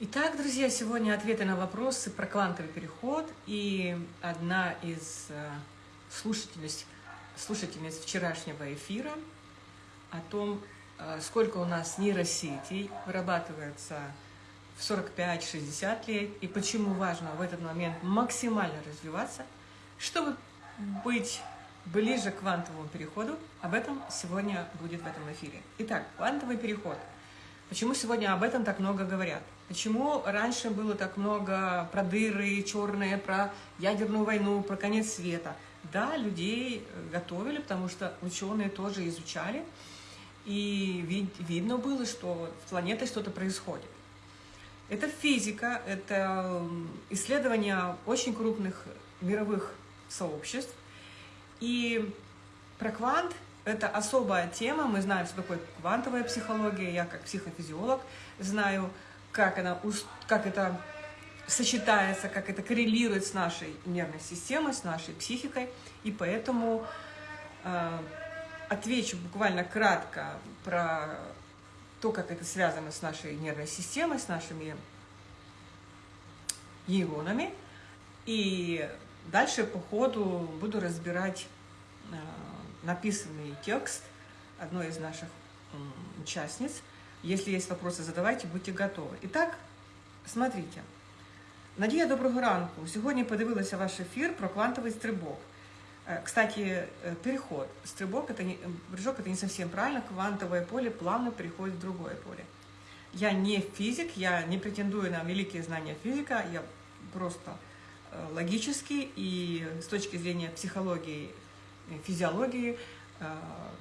Итак, друзья, сегодня ответы на вопросы про квантовый переход. И одна из э, слушательниц, вчерашнего эфира о том, э, сколько у нас нейросетей вырабатывается в 45-60 лет, и почему важно в этот момент максимально развиваться, чтобы быть ближе к квантовому переходу. Об этом сегодня будет в этом эфире. Итак, квантовый переход. Почему сегодня об этом так много говорят? Почему раньше было так много про дыры черные, про ядерную войну, про конец света? Да, людей э, готовили, потому что ученые тоже изучали, и вид видно было, что с планетой что-то происходит. Это физика, это исследования очень крупных мировых сообществ. И про квант – это особая тема. Мы знаем, что такое квантовая психология. Я как психофизиолог знаю, как, она, как это сочетается, как это коррелирует с нашей нервной системой, с нашей психикой. И поэтому э, отвечу буквально кратко про то, как это связано с нашей нервной системой, с нашими нейронами. И дальше по ходу буду разбирать э, написанный текст одной из наших участниц – если есть вопросы, задавайте, будьте готові. І так, смотрите. Надія, доброго ранку. Сьогодні подивилася ваш ефір про квантовий стрибок. Э, кстати, э, переход. Стрибок это не, прыжок это не совсем правильно. Квантовое поле плавно переходит в другое поле. Я не физик, я не претендую на великие знания физика, я просто э, логически и с точки зрения психологии, физиологии Э,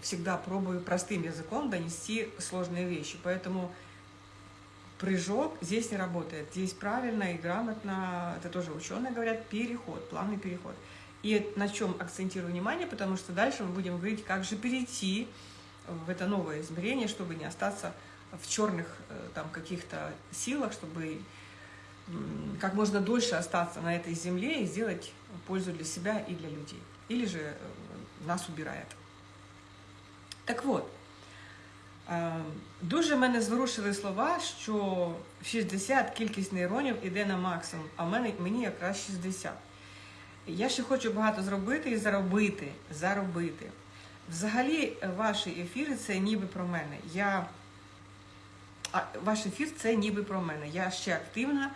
всегда пробую простым языком донести сложные вещи. Поэтому прыжок здесь не работает. Здесь правильно и грамотно, это тоже ученые говорят, переход, плавный переход. И на чем акцентирую внимание, потому что дальше мы будем говорить, как же перейти в это новое измерение, чтобы не остаться в черных э, там каких-то силах, чтобы как можно дольше остаться на этой земле и сделать пользу для себя и для людей. Или же э, нас убирает. Так от, дуже мене зворушили слова, що 60 кількість нейронів іде на максимум, а мене, мені якраз 60. Я ще хочу багато зробити і заробити. заробити. Взагалі, ваші ефіри це ніби про мене. Я... А, Ваш ефір це ніби про мене. Я ще активна,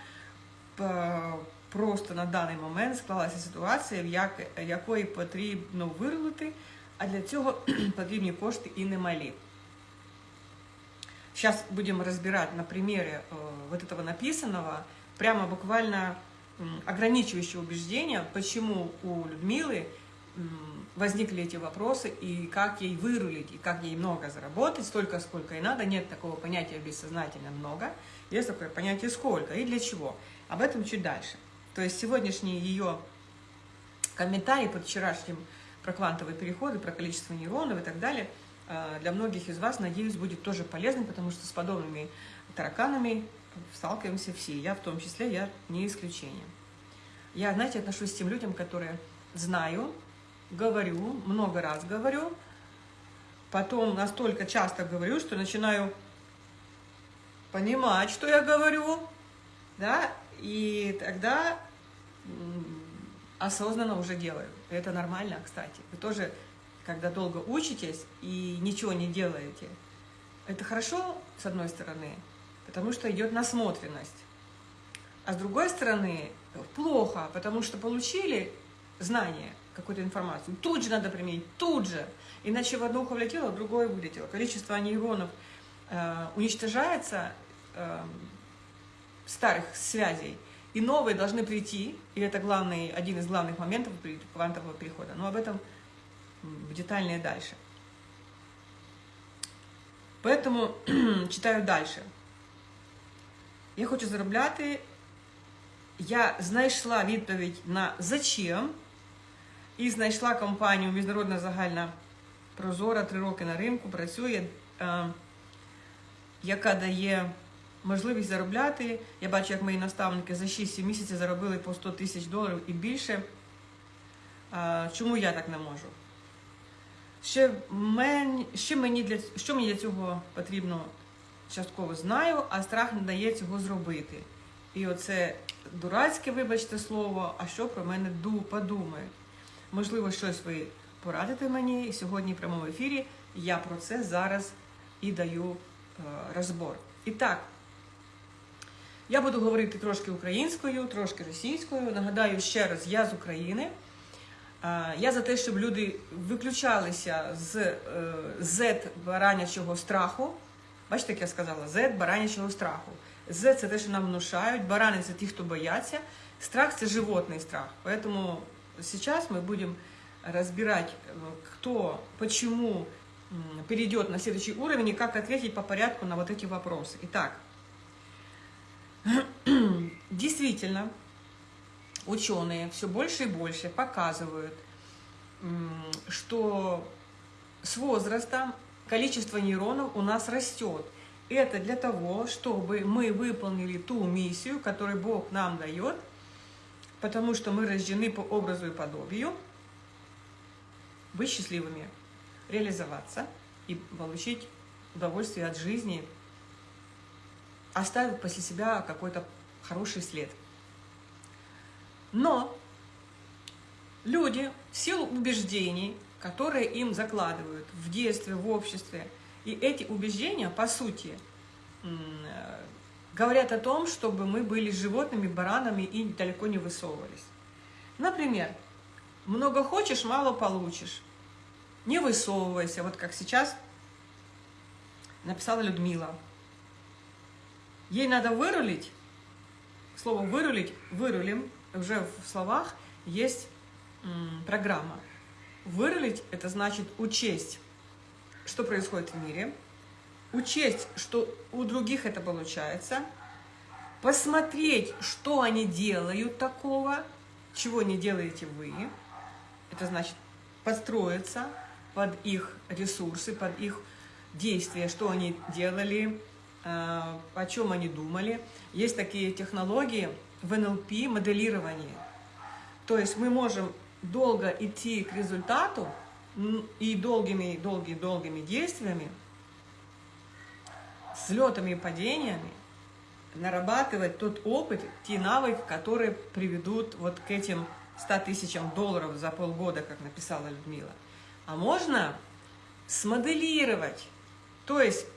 просто на даний момент склалася ситуація, в як, якої потрібно вирулити. а для цього потрібні кошти і немалі. Сейчас будем разбирать на примере э, вот этого написанного, прямо буквально э, ограничивающие убеждения, почему у Людмилы э, возникли эти вопросы и как ей вырулить, и как ей много заработать, столько, сколько и надо. Нет такого понятия бессознательно много, есть такое понятие сколько и для чего. Об этом чуть дальше. То есть сегодняшний ее комментарий под вчерашним про квантовые переходы, про количество нейронов и так далее, а, для многих из вас, надеюсь, будет тоже полезным, потому что с подобными тараканами сталкиваемся все, я в том числе, я не исключение. Я, знаете, отношусь к тем людям, которые знаю, говорю, много раз говорю, потом настолько часто говорю, что начинаю понимать, что я говорю, да, и тогда осознанно уже делаю. Это нормально, кстати. Вы тоже, когда долго учитесь и ничего не делаете, это хорошо, с одной стороны, потому что идет насмотренность. А с другой стороны, плохо, потому что получили знание, какую-то информацию, тут же надо применить, тут же. Иначе в одно ухо влетело, в другое вылетело. Количество нейронов э, уничтожается, э, старых связей, и новые должны прийти, и это главный, один из главных моментов квантового перехода. Но об этом детальнее дальше. Поэтому читаю дальше. Я хочу заробляти. Я знайшла відповідь на зачем і знайшла компанію Міжнародна загальна прозора три роки на ринку, працює, яка дає можливість заробляти. Я бачу, як мої наставники за 6-7 місяців заробили по 100 тисяч доларів і більше. Чому я так не можу? Ще мені, ще мені для, Що мені для цього потрібно частково знаю, а страх не дає цього зробити. І оце дурацьке, вибачте слово, а що про мене ду подумають. Можливо, щось ви порадите мені, сьогодні в прямому ефірі я про це зараз і даю е, розбор. І так, я буду говорити трошки українською, трошки російською. Нагадаю ще раз, я з України. Е, Я за те, щоб люди виключалися з е, Z баранячого страху. Бачите, як я сказала, Z баранячого страху. Z – це те, що нам внушають, барани – це ті, хто бояться. Страх – це животний страх. Поэтому сейчас мы будем разбирать, э, кто, почему м, перейдет на следующий уровень и как ответить по порядку на вот эти вопросы. Итак, действительно, ученые все больше и больше показывают, что с возрастом количество нейронов у нас растет. Это для того, чтобы мы выполнили ту миссию, которую Бог нам дает, потому что мы рождены по образу и подобию, быть счастливыми, реализоваться и получить удовольствие от жизни, оставив после себя какой-то хороший след. Но люди в силу убеждений, которые им закладывают в детстве, в обществе, и эти убеждения, по сути, э, говорят о том, чтобы мы были животными, баранами и далеко не высовывались. Например, много хочешь, мало получишь. Не высовывайся, вот как сейчас написала Людмила. Ей надо вырулить, слово вырулить, вырулим, уже в словах есть программа. Вырулить – это значит учесть, что происходит в мире, учесть, что у других это получается, посмотреть, что они делают такого, чего не делаете вы. Это значит подстроиться под их ресурсы, под их действия, что они делали, о чем они думали. Есть такие технологии в НЛП моделирование. То есть мы можем долго идти к результату и долгими, долгими, долгими действиями, взлетами и падениями, нарабатывать тот опыт, те навыки, которые приведут вот к этим 100 тысячам долларов за полгода, как написала Людмила. А можно смоделировать, то есть э,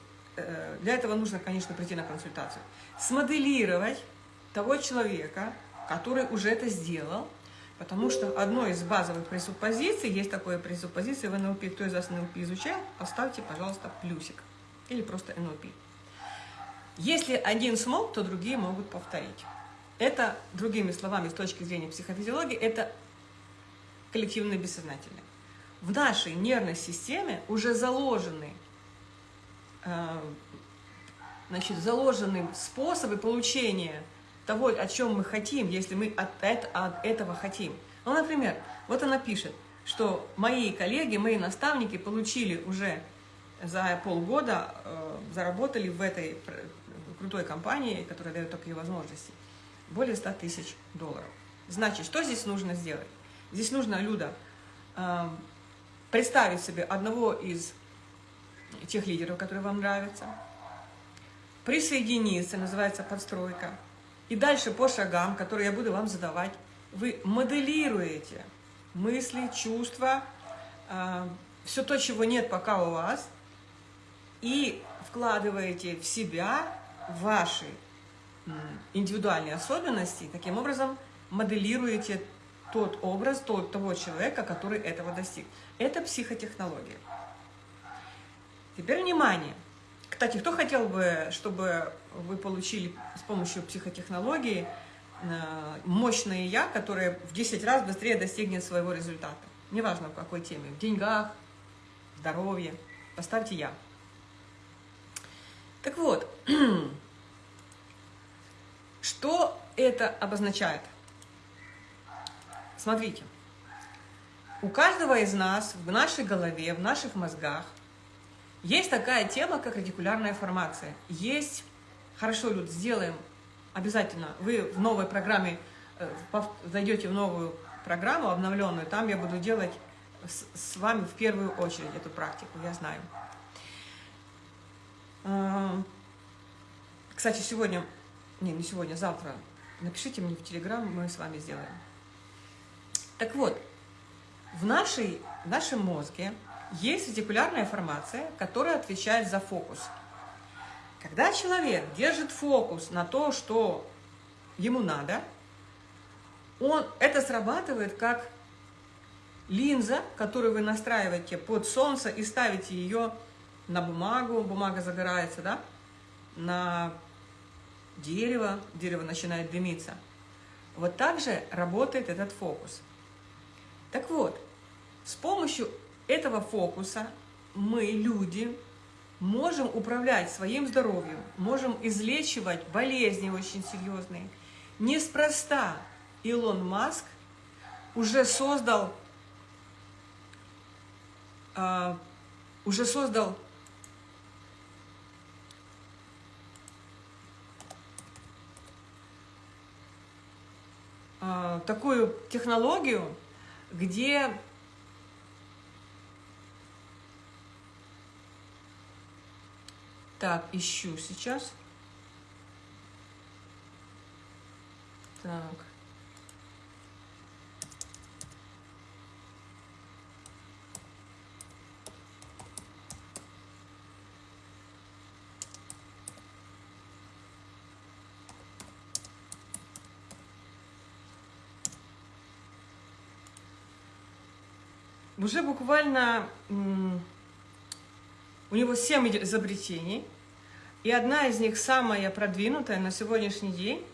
для этого нужно, конечно, прийти на консультацию, смоделировать того человека, который уже это сделал, потому что одной из базовых пресуппозиций, есть такое пресуппозиция в НЛП, кто из вас НЛП изучал, поставьте, пожалуйста, плюсик или просто НЛП. Если один смог, то другие могут повторить. Это, другими словами, с точки зрения психофизиологии, это коллективное бессознательное. В нашей нервной системе уже заложены, э, значит, заложены способы получения того, о чем мы хотим, если мы от, эт- от этого хотим. Ну, например, вот она пишет, что мои коллеги, мои наставники получили уже за полгода, э, заработали в этой крутой компании, которая дает такие возможности, более 100 тысяч долларов. Значит, что здесь нужно сделать? Здесь нужно, Люда, э, представить себе одного из тех лидеров, которые вам нравятся, присоединиться, называется подстройка, и дальше по шагам, которые я буду вам задавать, вы моделируете мысли, чувства, все то, чего нет пока у вас, и вкладываете в себя ваши индивидуальные особенности, таким образом моделируете тот образ тот, того человека, который этого достиг. Это психотехнология. Теперь внимание. Кстати, кто хотел бы, чтобы вы получили с помощью психотехнологии э, мощное «я», которое в 10 раз быстрее достигнет своего результата? Неважно в какой теме, в деньгах, здоровье. Поставьте «я». Так вот, что это обозначает? Смотрите, у каждого из нас в нашей голове, в наших мозгах есть такая тема, как радикулярная формация. Есть, хорошо, Люд, сделаем обязательно. Вы в новой программе, э, зайдете в новую программу обновленную, там я буду делать с, с вами в первую очередь эту практику, я знаю. Э, Кстати, сегодня, не, не сегодня, завтра, напишите мне в Телеграм, мы с вами сделаем. Так вот, в, нашей, в нашем мозге есть ретикулярная формация, которая отвечает за фокус. Когда человек держит фокус на то, что ему надо, он, это срабатывает как линза, которую вы настраиваете под солнце и ставите ее на бумагу, бумага загорается, да, на дерево, дерево начинает дымиться. Вот так же работает этот фокус. Так вот, с помощью этого фокуса мы, люди, можем управлять своим здоровьем, можем излечивать болезни очень серьезные. Неспроста Илон Маск уже создал, uh, уже создал uh, такую технологию, где Так, ищу сейчас. Так. Уже буквально у него 7 изобретений, и одна из них, самая продвинутая на сегодняшний день,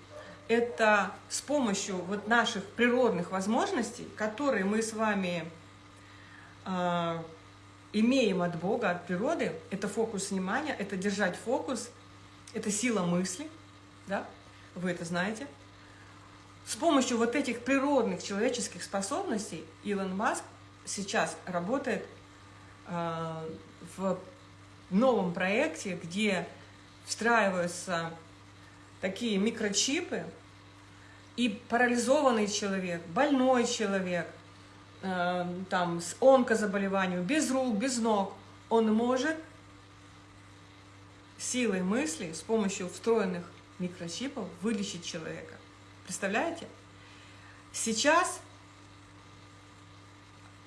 это с помощью вот наших природных возможностей, которые мы с вами э, имеем от Бога, от природы, это фокус внимания, это держать фокус, это сила мысли, да, вы это знаете. С помощью вот этих природных человеческих способностей Илон Маск сейчас работает э, в новом проекте, где встраиваются такие микрочипы, и парализованный человек, больной человек, э, там, с онкозаболеванием, без рук, без ног, он может силой мысли, с помощью встроенных микрочипов вылечить человека. Представляете? Сейчас,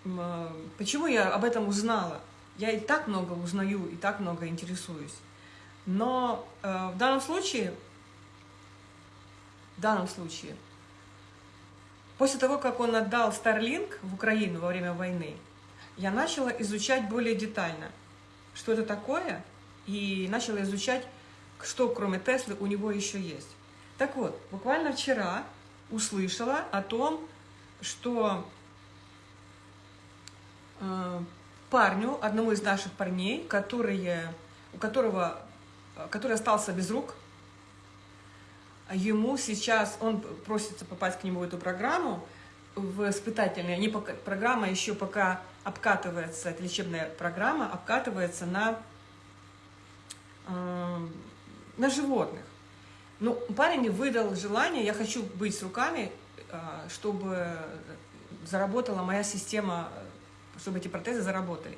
э, почему я об этом узнала? Я и так много узнаю, и так много интересуюсь. Но э, в данном случае, в данном случае, после того, как он отдал Starlink в Украину во время войны, я начала изучать более детально, что это такое, и начала изучать, что кроме Теслы у него еще есть. Так вот, буквально вчера услышала о том, что э, парню, одному из наших парней, которые, у которого который остался без рук. Ему сейчас, он просится попасть к нему в эту программу, в испытательную. Они пока, программа еще пока обкатывается, это лечебная программа, обкатывается на, э, на животных. Ну, парень выдал желание, я хочу быть с руками, э, чтобы заработала моя система, чтобы эти протезы заработали.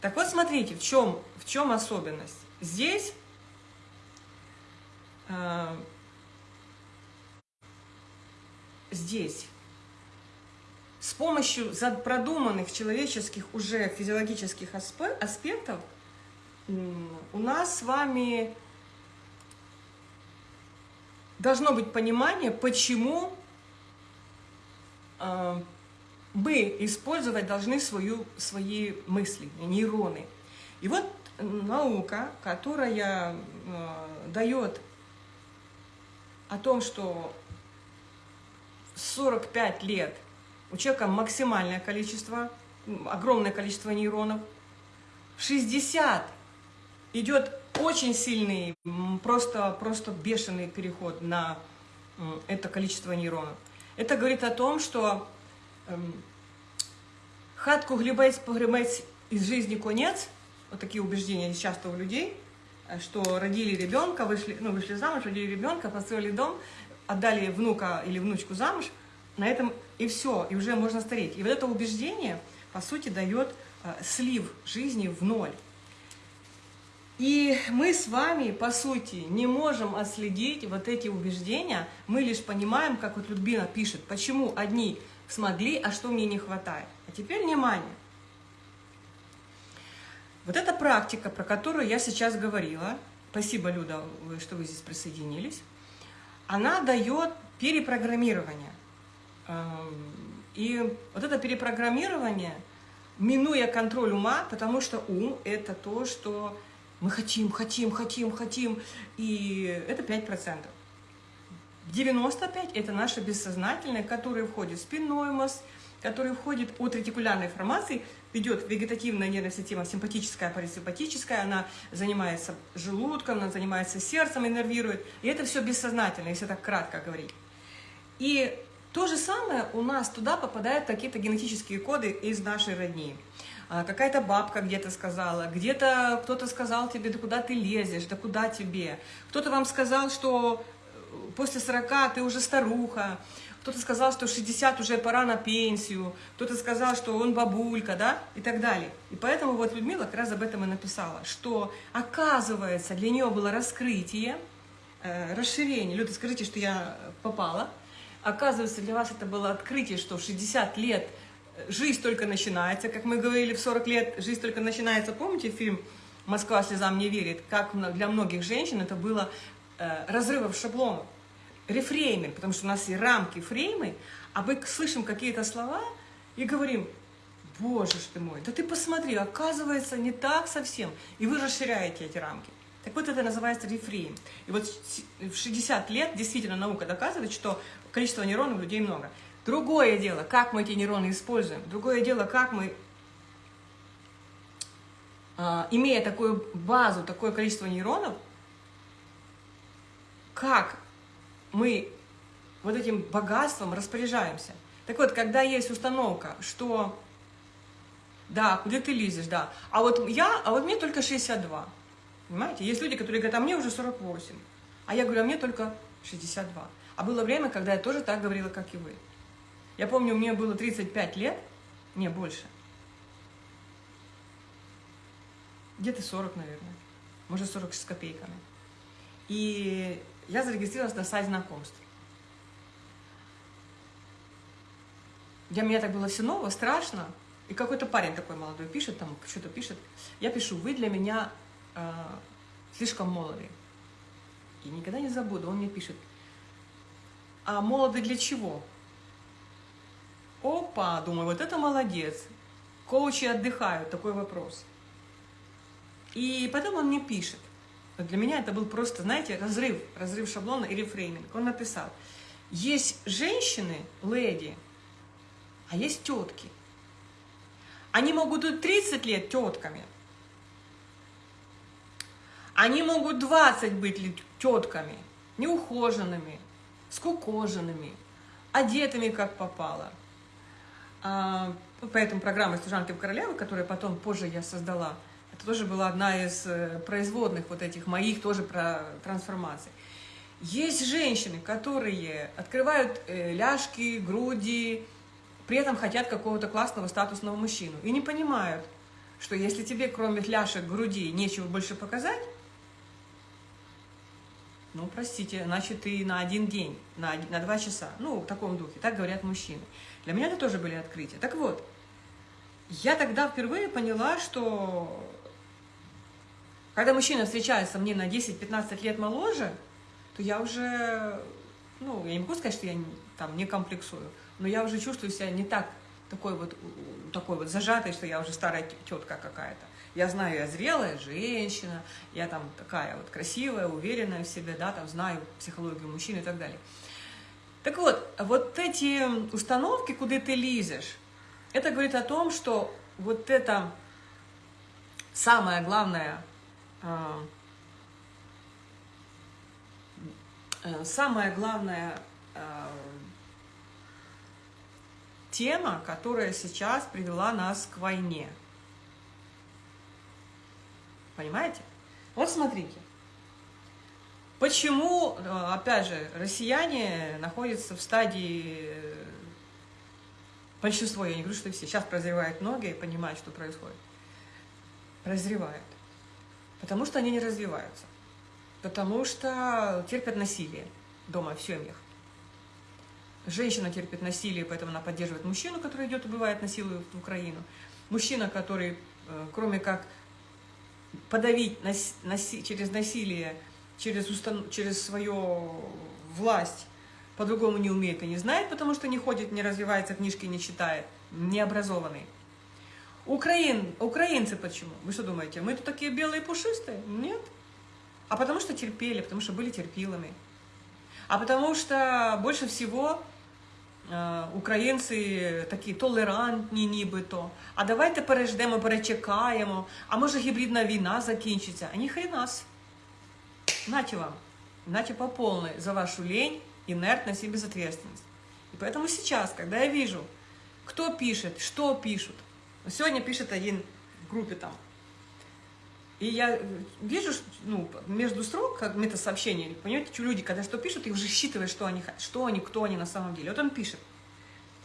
Так вот, смотрите, в чем, в чем особенность. Здесь а, здесь с помощью продуманных человеческих уже физиологических аспектов у нас с вами должно быть понимание, почему э, мы использовать должны свою, свои мысли, нейроны. И вот наука, которая э, дает о том, что 45 лет у человека максимальное количество, огромное количество нейронов, 60 идет очень сильный, просто, просто бешеный переход на это количество нейронов. Это говорит о том, что хатку глибець погребець из жизни конец, вот такие убеждения часто у людей – что родили ребенка, вышли, ну, вышли замуж, родили ребенка, построили дом, отдали внука или внучку замуж, на этом и все, и уже можно стареть. И вот это убеждение, по сути, дает э, слив жизни в ноль. И мы с вами, по сути, не можем отследить вот эти убеждения, мы лишь понимаем, как вот Людмила пишет, почему одни смогли, а что мне не хватает. А теперь внимание. Вот эта практика, про которую я сейчас говорила, спасибо, Люда, что вы здесь присоединились, она дает перепрограммирование. Эм, и вот это перепрограммирование, минуя контроль ума, потому что ум – это то, что мы хотим, хотим, хотим, хотим, и это 5%. 95 – это наше бессознательное, которое входит в спинной мозг, который входит от ретикулярной формации, идет вегетативная нервная система, симпатическая, парасимпатическая, она занимается желудком, она занимается сердцем, иннервирует. И это все бессознательно, если так кратко говорить. И то же самое у нас туда попадают какие-то генетические коды из нашей родни. А, какая-то бабка где-то сказала, где-то кто-то сказал тебе, да куда ты лезешь, да куда тебе. Кто-то вам сказал, что после 40 ты уже старуха, кто-то сказал, что 60 уже пора на пенсию, кто-то сказал, что он бабулька, да, и так далее. И поэтому вот Людмила как раз об этом и написала, что оказывается для нее было раскрытие, э, расширение. Люда, скажите, что я попала. Оказывается, для вас это было открытие, что в 60 лет жизнь только начинается, как мы говорили, в 40 лет жизнь только начинается. Помните фильм «Москва слезам не верит», как для многих женщин это было э, разрывом шаблонов, рефрейминг, потому что у нас и рамки, фреймы, а мы слышим какие-то слова и говорим, боже ж ты мой, да ты посмотри, оказывается, не так совсем, и вы расширяете эти рамки. Так вот, это называется рефрейм. И вот в 60 лет действительно наука доказывает, что количество нейронов у людей много. Другое дело, как мы эти нейроны используем. Другое дело, как мы, а, имея такую базу, такое количество нейронов, как мы вот этим богатством распоряжаемся. Так вот, когда есть установка, что да, куда ты лезешь, да, а вот я, а вот мне только 62, понимаете? Есть люди, которые говорят, а мне уже 48, а я говорю, а мне только 62. А было время, когда я тоже так говорила, как и вы. Я помню, мне было 35 лет, не больше. Где-то 40, наверное. Может, 40 с копейками. И я зарегистрировалась на сайте знакомств. Для меня так было все ново, страшно. И какой-то парень такой молодой пишет, там что-то пишет. Я пишу, вы для меня э, слишком молоды. И никогда не забуду, он мне пишет, а молоды для чего? Опа, думаю, вот это молодец. Коучи отдыхают, такой вопрос. И потом он мне пишет. Для меня это был просто, знаете, разрыв, разрыв шаблона и рефрейминг. Он написал, есть женщины, леди, а есть тетки. Они могут быть 30 лет тетками. Они могут 20 быть тетками, неухоженными, скукоженными, одетыми как попало. А, поэтому программа «Служанки в королевы», которую потом позже я создала, это тоже была одна из э, производных вот этих моих тоже про трансформаций. Есть женщины, которые открывают э, ляжки, груди, при этом хотят какого-то классного статусного мужчину и не понимают, что если тебе кроме ляжек, груди нечего больше показать, ну, простите, значит, ты на один день, на, на два часа. Ну, в таком духе. Так говорят мужчины. Для меня это тоже были открытия. Так вот, я тогда впервые поняла, что когда мужчина встречается мне на 10-15 лет моложе, то я уже, ну, я не могу сказать, что я там не комплексую, но я уже чувствую себя не так, такой вот, такой вот зажатой, что я уже старая тетка какая-то. Я знаю, я зрелая женщина, я там такая вот красивая, уверенная в себе, да, там знаю психологию мужчин и так далее. Так вот, вот эти установки, куда ты лезешь, это говорит о том, что вот это самое главное, самая главная а, тема, которая сейчас привела нас к войне – Понимаете? Вот смотрите. Почему, э, опять же, россияне находятся в стадии, э, большинство, я не говорю, что все, сейчас прозревают многие, понимают, что происходит. Прозревают. Потому что они не развиваются. Потому что терпят насилие дома в семьях. Женщина терпит насилие, поэтому она поддерживает мужчину, который идет убивает, насилует в Украину. Мужчина, который, э, кроме как подавить наси наси через насилие, через, устан через свою власть, по-другому не умеет и не знает, потому что не ходит, не развивается, книжки не читает, необразованный. Украин, украинцы почему? Вы что думаете, мы тут такие белые пушистые? Нет. А потому что терпели, потому что были терпилами. А потому что больше всего э, українці такі толерантні нібито. А давайте переждемо, перечекаємо, а може гібридна війна закінчиться. А ніхрена. Нате вам. Нате по полной за вашу лень, инертность и безответственность. И поэтому сейчас, когда я вижу, кто пишет, что пишут, сегодня пишет один в группе там, и я вижу, ну, между строк, как метасообщение, понимаете, что люди, когда что пишут, и уже считывают, что они, что они, кто они на самом деле. Вот он пишет.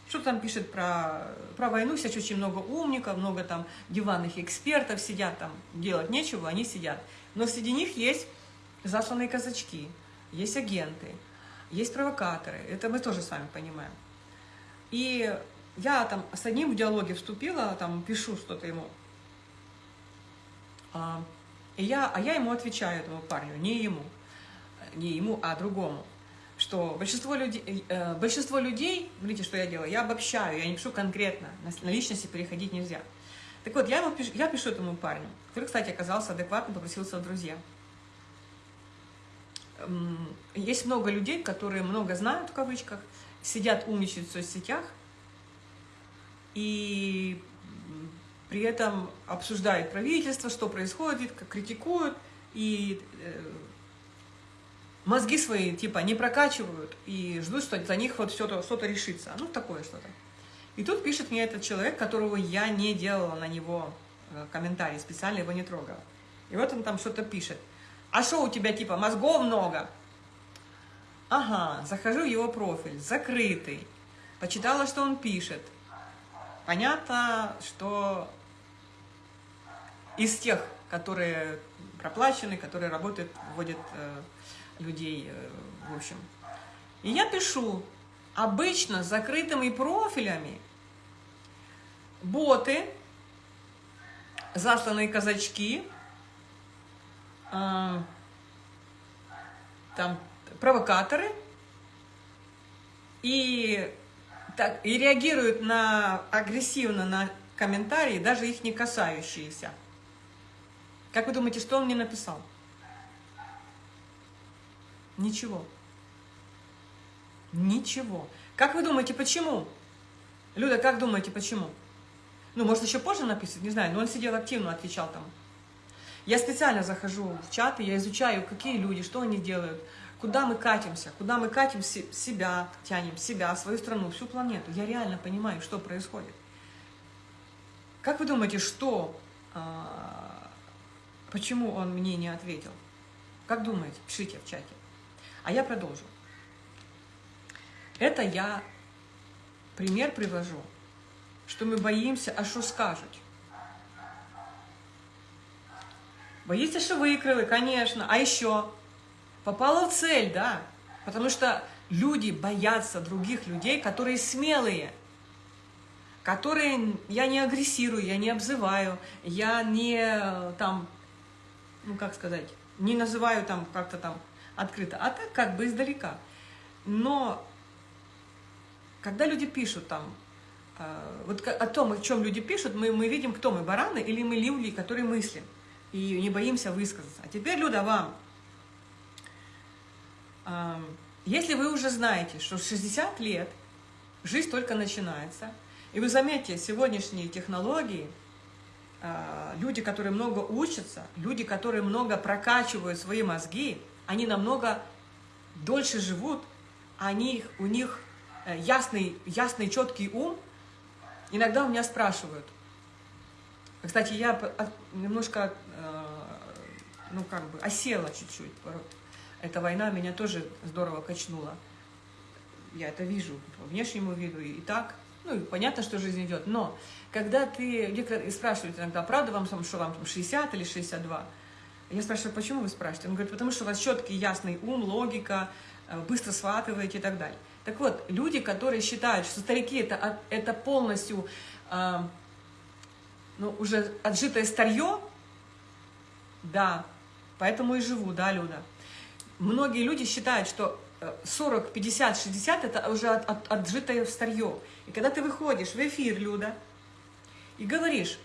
Что там пишет про, про войну, сейчас очень много умников, много там диванных экспертов сидят там, делать нечего, они сидят. Но среди них есть засланные казачки, есть агенты, есть провокаторы, это мы тоже с вами понимаем. И я там с одним в диалоге вступила, там пишу что-то ему, а, и я, а я ему отвечаю, этому парню, не ему, не ему, а другому, что большинство людей, э, большинство людей, видите, что я делаю, я обобщаю, я не пишу конкретно, на, на личности переходить нельзя. Так вот, я, ему пишу, я пишу этому парню, который, кстати, оказался адекватным, попросился в друзья. Есть много людей, которые много знают, в кавычках, сидят, умничают в соцсетях, и при этом обсуждают правительство, что происходит, как критикуют, и э, мозги свои типа не прокачивают и ждут, что за них вот что-то что, -то, решится. Ну, такое что-то. И тут пишет мне этот человек, которого я не делала на него э, комментарий, специально его не трогала. И вот он там что-то пишет. А что у тебя типа мозгов много? Ага, захожу в его профиль, закрытый. Почитала, что он пишет. Понятно, что из тех, которые проплачены, которые работают, вводят э, людей, э, в общем. И я пишу, обычно закрытыми профилями боты, засланные казачки, э, там провокаторы, и, так, и реагируют на, агрессивно на комментарии, даже их не касающиеся. Как вы думаете, что он мне написал? Ничего. Ничего. Как вы думаете, почему? Люда, как думаете, почему? Ну, может, еще позже написать, не знаю, но он сидел активно, отвечал там. Я специально захожу в чаты, я изучаю, какие люди, что они делают, куда мы катимся, куда мы катим себя, тянем себя, свою страну, всю планету. Я реально понимаю, что происходит. Как вы думаете, что а, Почему он мне не ответил? Как думаете? Пишите в чате. А я продолжу. Это я пример привожу, что мы боимся, а что скажут. Боится, что выкрыли, конечно. А еще попала в цель, да. Потому что люди боятся других людей, которые смелые. Которые я не агрессирую, я не обзываю, я не там ну как сказать, не называю там как-то там открыто, а так как бы издалека. Но когда люди пишут там, э, вот о том, о чем люди пишут, мы, мы видим, кто мы, бараны или мы люди, которые мыслим, и не боимся высказаться. А теперь, Люда, вам, если вы уже знаете, что 60 лет жизнь только начинается, и вы заметите, сегодняшние технологии – а, люди, которые много учатся, люди, которые много прокачивают свои мозги, они намного дольше живут, они, у них э, ясный, ясный, четкий ум. Иногда у меня спрашивают. Кстати, я немножко, ну как бы, осела чуть-чуть. Эта война меня тоже здорово качнула. Я это вижу по внешнему виду и так. Ну, понятно, что жизнь идет, но когда ты, некоторые спрашивают иногда, правда вам, что вам там 60 или 62, Я спрашиваю, почему вы спрашиваете? Он говорит, потому что у вас четкий, ясный ум, логика, э, быстро схватываете и так далее. Так вот, люди, которые считают, что старики это, это полностью э, ну, уже отжитое старье, да, поэтому и живу, да, Люда. Многие люди считают, что 40, 50, 60 это уже от, от, отжитое старье. И когда ты выходишь в эфир, Люда, и говоришь,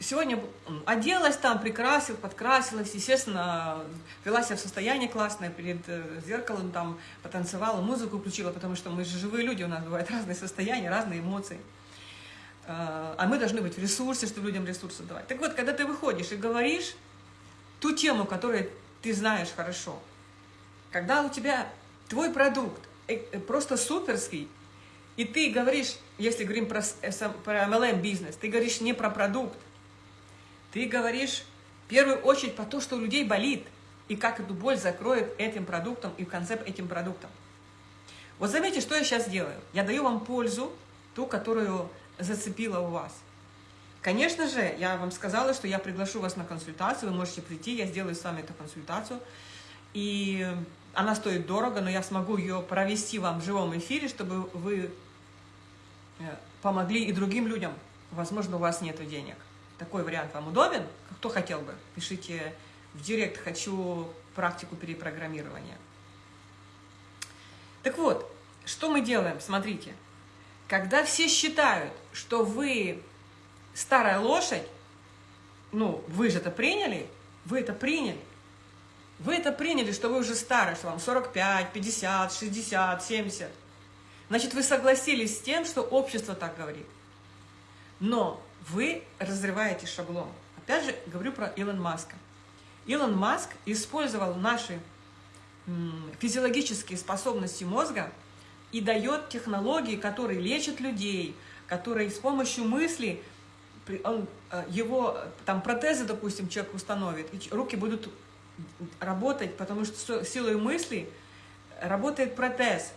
сегодня оделась там, прекрасилась, подкрасилась, естественно, вела себя в состоянии классное, перед э, зеркалом там потанцевала, музыку включила, потому что мы же живые люди, у нас бывают разные состояния, разные эмоции. А, а мы должны быть в ресурсе, чтобы людям ресурсы давать. Так вот, когда ты выходишь и говоришь ту тему, которую ты знаешь хорошо, когда у тебя твой продукт э, э, просто суперский, и ты говоришь, если говорим про, про MLM бизнес, ты говоришь не про продукт, ты говоришь в первую очередь про то, что у людей болит, и как эту боль закроет этим продуктом и в конце этим продуктом. Вот заметьте, что я сейчас делаю. Я даю вам пользу, ту, которую зацепила у вас. Конечно же, я вам сказала, что я приглашу вас на консультацию, вы можете прийти, я сделаю с вами эту консультацию. И она стоит дорого, но я смогу ее провести вам в живом эфире, чтобы вы э, помогли и другим людям. Возможно, у вас нет денег. Такой вариант вам удобен? Кто хотел бы? Пишите в директ «Хочу практику перепрограммирования». Так вот, что мы делаем? Смотрите. Когда все считают, что вы старая лошадь, ну, вы же это приняли, вы это приняли. Вы это приняли, что вы уже старый, что вам 45, 50, 60, 70. Значит, вы согласились с тем, что общество так говорит. Но вы разрываете шаблон. Опять же, говорю про Илон Маска. Илон Маск использовал наши физиологические способности мозга и дает технологии, которые лечат людей, которые с помощью мысли, он, э, его там протезы, допустим, человек установит, и руки будут работать, потому что силой мысли работает протез.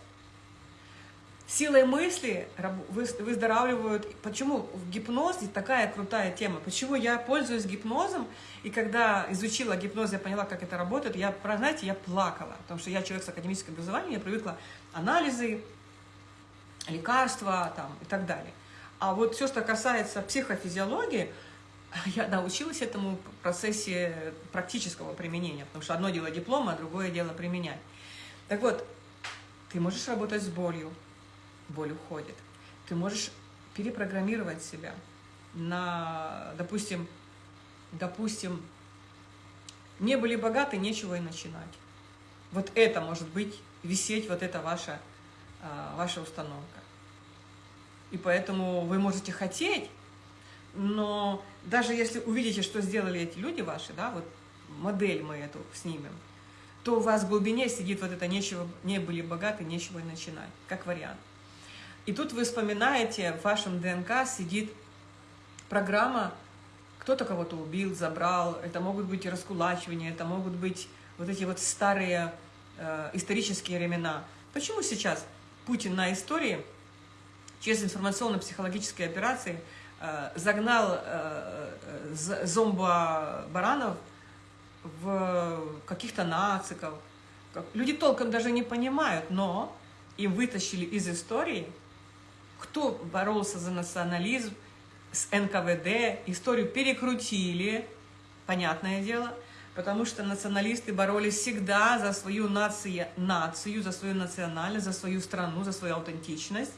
Силой мысли выздоравливают. Почему в гипнозе такая крутая тема? Почему я пользуюсь гипнозом, и когда изучила гипноз, я поняла, как это работает, я, знаете, я плакала, потому что я человек с академическим образованием, я привыкла анализы, лекарства там, и так далее. А вот все, что касается психофизиологии, я научилась этому в процессе практического применения, потому что одно дело диплом, а другое дело применять. Так вот, ты можешь работать с болью, боль уходит. Ты можешь перепрограммировать себя на, допустим, допустим, не были богаты, нечего и начинать. Вот это может быть висеть, вот это ваша, а, ваша установка. И поэтому вы можете хотеть, но даже если увидите, что сделали эти люди ваши, да, вот модель мы эту снимем, то у вас в глубине сидит вот это «нечего, не были богаты, нечего и начинать», как вариант. И тут вы вспоминаете, в вашем ДНК сидит программа, кто-то кого-то убил, забрал, это могут быть раскулачивания, это могут быть вот эти вот старые э, исторические времена. Почему сейчас Путин на истории через информационно-психологические операции э, загнал э, э зомбо-баранов в каких-то нациков? Люди толком даже не понимают, но им вытащили из истории кто боролся за национализм с НКВД, историю перекрутили, понятное дело, потому что националисты боролись всегда за свою нацию, нацию, за свою национальность, за свою страну, за свою аутентичность.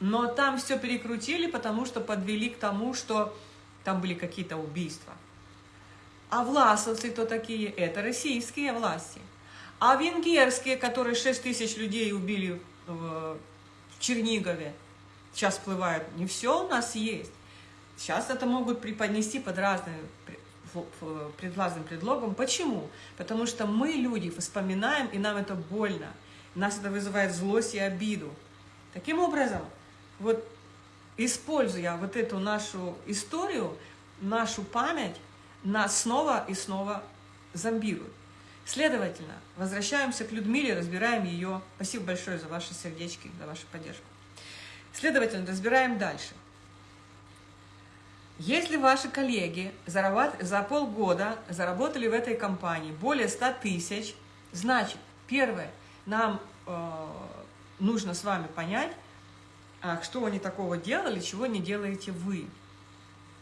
Но там все перекрутили, потому что подвели к тому, что там были какие-то убийства. А власовцы кто такие? Это российские власти. А венгерские, которые 6 тысяч людей убили в Чернигове сейчас всплывают. Не все у нас есть. Сейчас это могут преподнести под разным под разным предлогом. Почему? Потому что мы, люди, вспоминаем, и нам это больно. Нас это вызывает злость и обиду. Таким образом, вот используя вот эту нашу историю, нашу память, нас снова и снова зомбируют. Следовательно, возвращаемся к Людмиле, разбираем ее. Спасибо большое за ваши сердечки, за вашу поддержку. Следовательно, разбираем дальше. Если ваши коллеги за полгода заработали в этой компании более 100 тысяч, значит, первое, нам э, нужно с вами понять, а, что они такого делали, чего не делаете вы.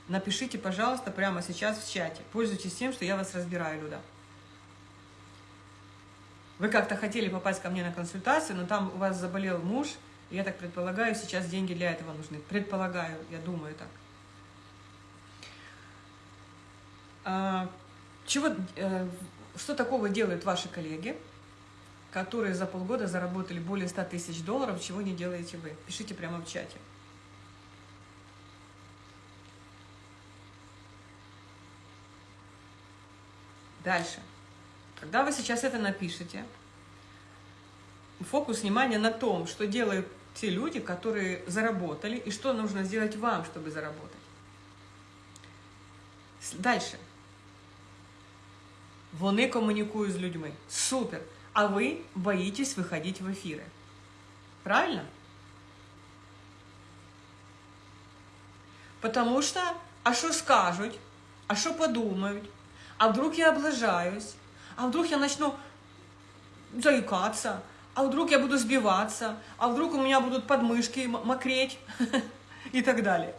Напишите, пожалуйста, прямо сейчас в чате. Пользуйтесь тем, что я вас разбираю, Люда. Вы как-то хотели попасть ко мне на консультацию, но там у вас заболел муж, я так предполагаю, сейчас деньги для этого нужны. Предполагаю, я думаю так. А, чего, э, что такого делают ваши коллеги, которые за полгода заработали более 100 тысяч долларов, чего не делаете вы? Пишите прямо в чате. Дальше. Когда вы сейчас это напишете, фокус внимания на том, что делают те люди, которые заработали, и что нужно сделать вам, чтобы заработать. Дальше. Вони комунікують з людьми. Супер. А вы боитесь выходить в эфиры. Правильно? Потому что, а что скажут, а что подумают, а вдруг я облажаюсь, а вдруг я начну заикаться, а вдруг я буду сбиваться, а вдруг у меня будут подмышки мокреть и так далее.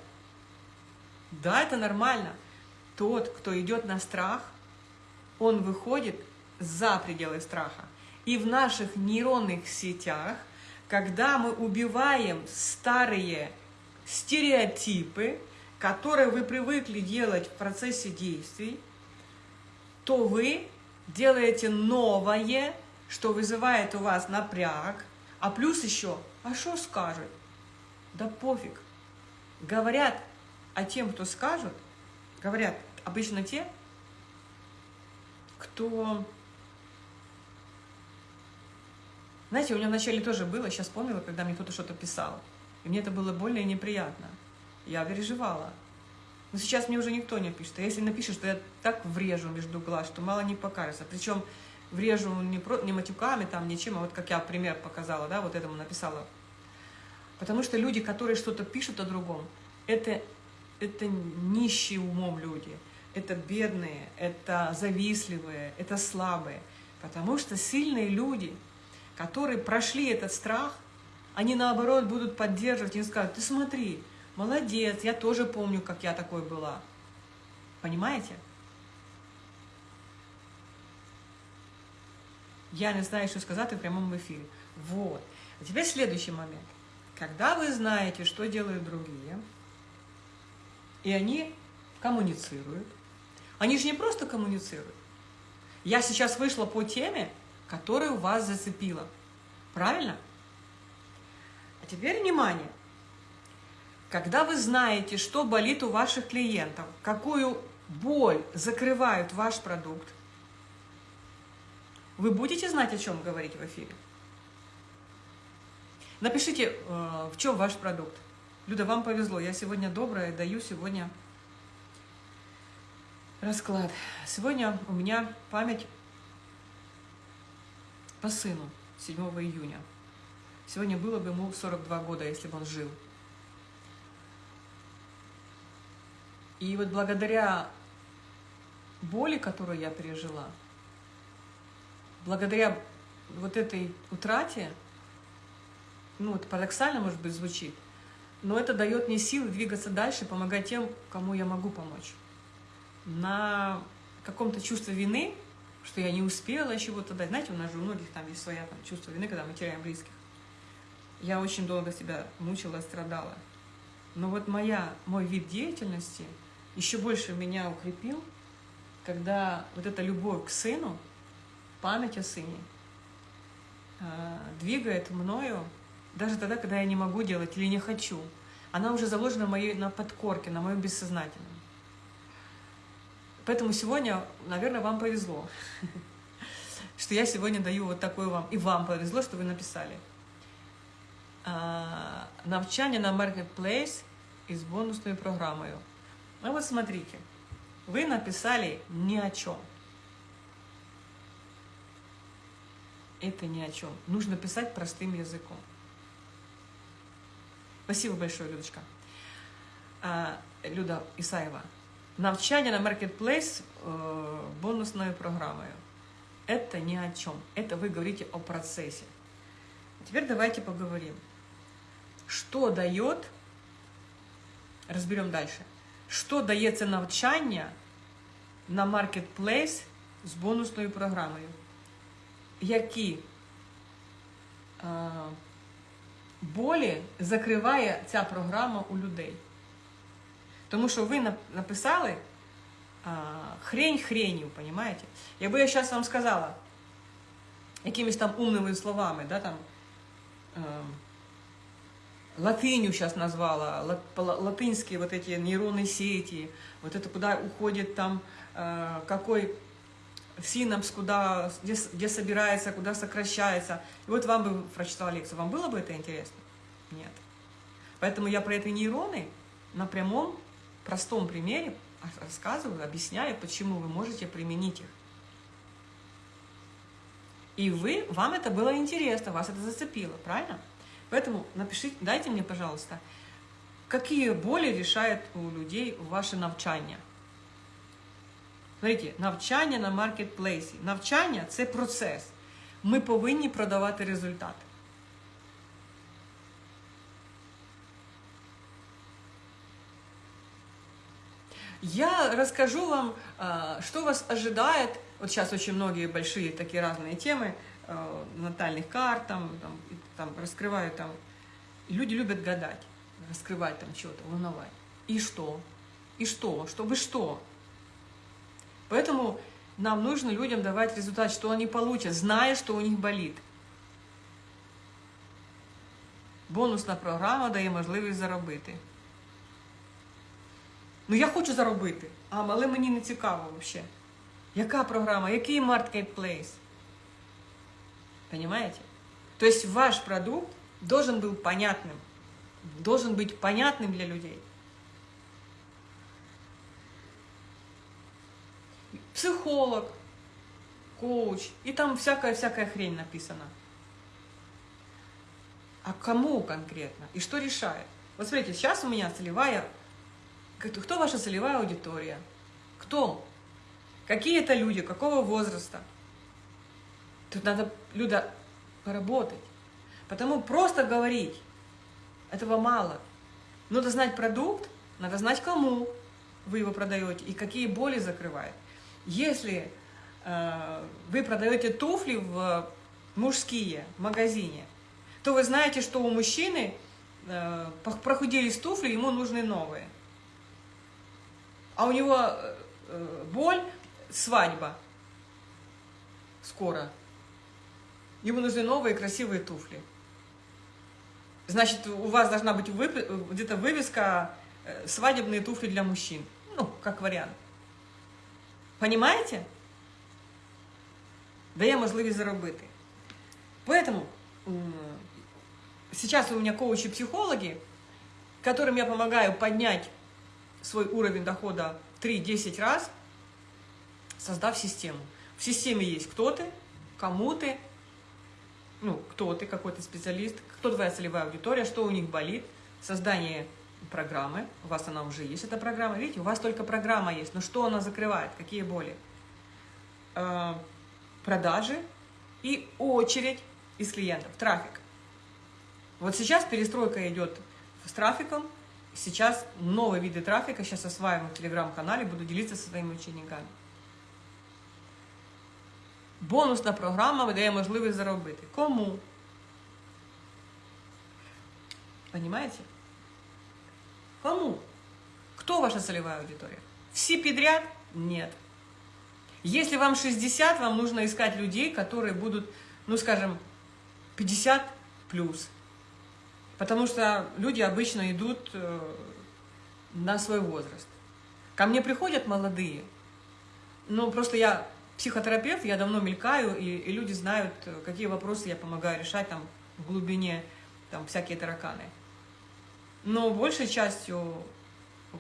Да, это нормально. Тот, кто идет на страх, он выходит за пределы страха. И в наших нейронных сетях, когда мы убиваем старые стереотипы, которые вы привыкли делать в процессе действий, то вы делаете новое, что вызывает у вас напряг, а плюс еще, а что скажут? Да пофиг. Говорят о тем, кто скажут, говорят обычно те, кто... Знаете, у меня вначале тоже было, сейчас вспомнила, когда мне кто-то что-то писал. И мне это было и неприятно. Я переживала. Но сейчас мне уже никто не пишет. А если напишешь, то я так врежу между глаз, что мало не покажется. Причем врежу не, про, не матюками, там, ничем, а вот как я пример показала, да, вот этому написала. Потому что люди, которые что-то пишут о другом, это, это нищие умом люди, это бедные, это завистливые, это слабые. Потому что сильные люди, которые прошли этот страх, они наоборот будут поддерживать и скажут, ты смотри, молодец, я тоже помню, как я такой была. Понимаете? Я не знаю, что сказать в прямом эфире. Вот. А теперь следующий момент. Когда вы знаете, что делают другие, и они коммуницируют, они же не просто коммуницируют. Я сейчас вышла по теме, которая у вас зацепила. Правильно? А теперь внимание. Когда вы знаете, что болит у ваших клиентов, какую боль закрывает ваш продукт, вы будете знать, о чем говорить в эфире? Напишите, э, в чем ваш продукт. Люда, вам повезло. Я сегодня добрая, даю сегодня расклад. Сегодня у меня память по сыну 7 июня. Сегодня было бы ему 42 года, если бы он жил. И вот благодаря боли, которую я пережила, благодаря вот этой утрате, ну, это парадоксально, может быть, звучит, но это дает мне силы двигаться дальше, помогать тем, кому я могу помочь. На каком-то чувстве вины, что я не успела чего-то дать. Знаете, у нас же у многих там есть своя там, чувство вины, когда мы теряем близких. Я очень долго себя мучила, страдала. Но вот моя, мой вид деятельности еще больше меня укрепил, когда вот эта любовь к сыну, память о сыне э, двигает мною даже тогда, когда я не могу делать или не хочу. Она уже заложена моей, на подкорке, на моем бессознательном. Поэтому сегодня, наверное, вам повезло, что я сегодня даю вот такой вам. И вам повезло, что вы написали. А, навчання на Marketplace із бонусною программой. Ну вот смотрите, вы написали ни о чем. это ни о чем. Нужно писать простым языком. Спасибо большое, Людочка. а, Люда Исаева, навчание на Marketplace э, бонусной программой. Это ни о чем. Это вы говорите о процессе. Теперь давайте поговорим. Что дает, разберем дальше, что дається навчання на Marketplace з бонусною програмою? Які е, болі закриває ця програма у людей? Тому що ви написали а, хрень хренью, понимаете? Якби я зараз вам сказала якимись там умними словами, да, там, э, латынью сейчас назвала, лат, латынские вот эти нейронные сети, вот это куда уходит там, э, какой синапс, куда, где, где собирается, куда сокращается. И вот вам бы прочитала лекцию, вам было бы это интересно? Нет. Поэтому я про эти нейроны на прямом простом примере рассказываю, объясняю, почему вы можете применить их. И вы, вам это было интересно, вас это зацепило, правильно? Поэтому напишите, дайте мне, пожалуйста, какие боли решает у людей ваше навчання. Смотрите, навчання на маркетплейсі. Навчання – це процес. Ми повинні продавати результат. Я расскажу вам, а, что вас ожидает. Вот сейчас очень многие большие такие разные темы, а, натальных карт, там, там, там раскрывают там. Люди любят гадать, раскрывать там что-то, волновать. И что? И что? Чтобы что? Поэтому нам нужно людям давать результат, что они получат, зная, что у них болит. Бонусна програма дає можливість заробити. Ну я хочу заробити, а, але мені не цікаво взагалі. Яка програма, який marketplace? Понимаете? То есть ваш продукт должен был понятным, должен быть понятным для людей. Психолог, коуч, и там всякая-всякая хрень написана. А кому конкретно? И что решает? Вот смотрите, сейчас у меня целевая кто ваша целевая аудитория? Кто? Какие это люди? Какого возраста? Тут надо, Люда, поработать. Потому просто говорить, этого мало. Надо знать продукт, надо знать, кому вы его продаете и какие боли закрывает. Если э, вы продаете туфли в мужские в магазине, то вы знаете, что у мужчины э, прохудились туфли, ему нужны новые а у него э, э, боль, свадьба скоро. Ему нужны новые красивые туфли. Значит, у вас должна быть где-то вывеска э, «Свадебные туфли для мужчин». Ну, как вариант. Понимаете? Дає можливість заробити. Поэтому сейчас у меня коучи-психологи, которым я помогаю поднять свой уровень дохода 3-10 раз, создав систему. В системе есть кто ты, кому ты, ну, кто ты, какой то специалист, кто твоя целевая аудитория, что у них болит, создание программы, у вас она уже есть, эта программа, видите, у вас только программа есть, но что она закрывает, какие боли? Э, продажи и очередь из клиентов, трафик. Вот сейчас перестройка идет с трафиком, Сейчас новые виды трафика, сейчас осваиваю в телеграм-канале, буду делиться со своими учениками. Бонусна програма дає можливість заробити. Кому? Понимаете? Кому? Кто ваша целевая аудитория? Все подряд? Нет. Если вам 60, вам нужно искать людей, которые будут, ну скажем, 50 плюс. Потому что люди обычно идут э, на свой возраст. Ко мне приходят молодые, но просто я психотерапевт, я давно мелькаю, и, и люди знают, какие вопросы я помогаю решать там в глубине, там всякие тараканы. Но большей частью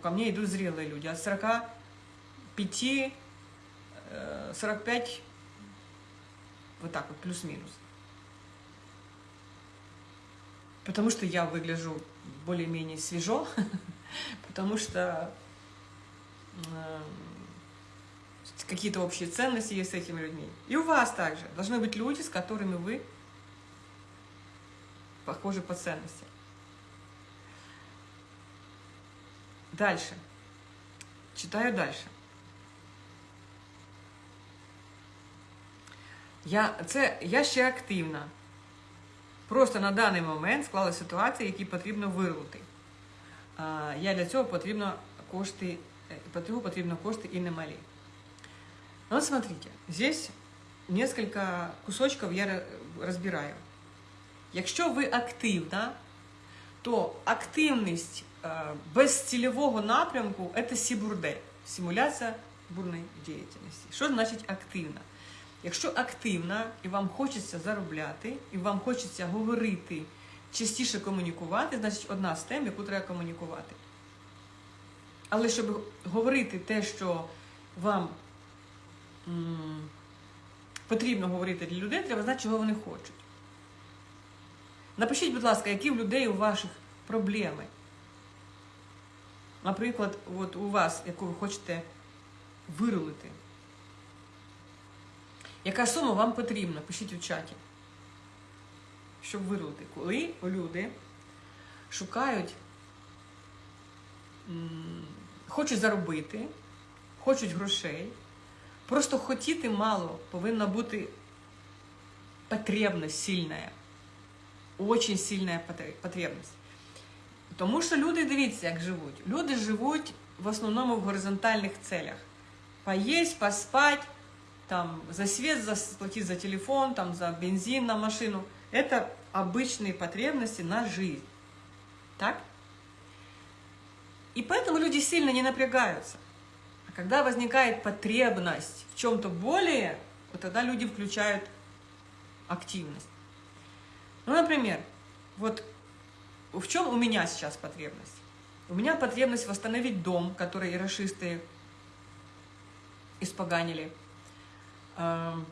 ко мне идут зрелые люди, от 45, 45, э, вот так вот, плюс-минус. Потому что я выгляжу более-менее свежо, потому что э, какие-то общие ценности есть с этими людьми. И у вас также должны быть люди, с которыми вы похожи по ценности. Дальше. Читаю дальше. Я, Це я ще активна. Просто на даний момент склали ситуації, які потрібно вирвати. А, я для цього потрібно кошти, для цього потрібно кошти і немалі. Ну вот смотрите, здесь несколько кусочков я розбираю. Якщо ви активна, то активність без цільового напрямку – це сібурдель, симуляція бурної діяльності. Що значить активна? Якщо активна і вам хочеться заробляти, і вам хочеться говорити, частіше комунікувати, значить одна з тем, яку треба комунікувати. Але щоб говорити те, що вам потрібно говорити для людей, треба знати, чого вони хочуть. Напишіть, будь ласка, які в людей у ваших проблеми. Наприклад, от у вас, яку ви хочете вирулити. Яка сума вам потрібна? Пишіть у чаті. Щоб вирулити. Коли люди шукають, хочуть заробити, хочуть грошей, просто хотіти мало, повинна бути потребность сильная. Очень сильная потребность. Тому що люди, дивіться, як живуть. Люди живуть в основному в горизонтальних целях. Поїсть, поспать, там, за свет заплатить за телефон, там, за бензин на машину. Это обычные потребности на жизнь. Так? И поэтому люди сильно не напрягаются. А когда возникает потребность в чем-то более, вот тогда люди включают активность. Ну, например, вот в чем у меня сейчас потребность? У меня потребность восстановить дом, который ирошисты испоганили. Эм,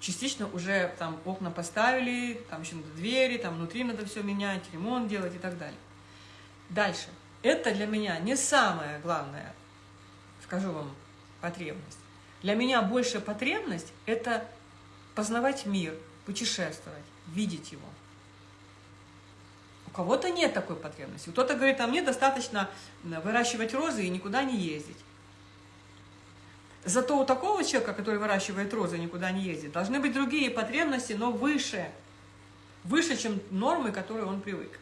частично уже там окна поставили, там еще надо двери, там внутри надо все менять, ремонт делать и так далее. Дальше. Это для меня не самое главное, скажу вам, потребность. Для меня большая потребность – это познавать мир, путешествовать, видеть его. У кого-то нет такой потребности. Кто-то говорит, а мне достаточно выращивать розы и никуда не ездить. Зато у такого человека, который выращивает розы и никуда не ездит, должны быть другие потребности, но выше. Выше, чем нормы, к которой он привык.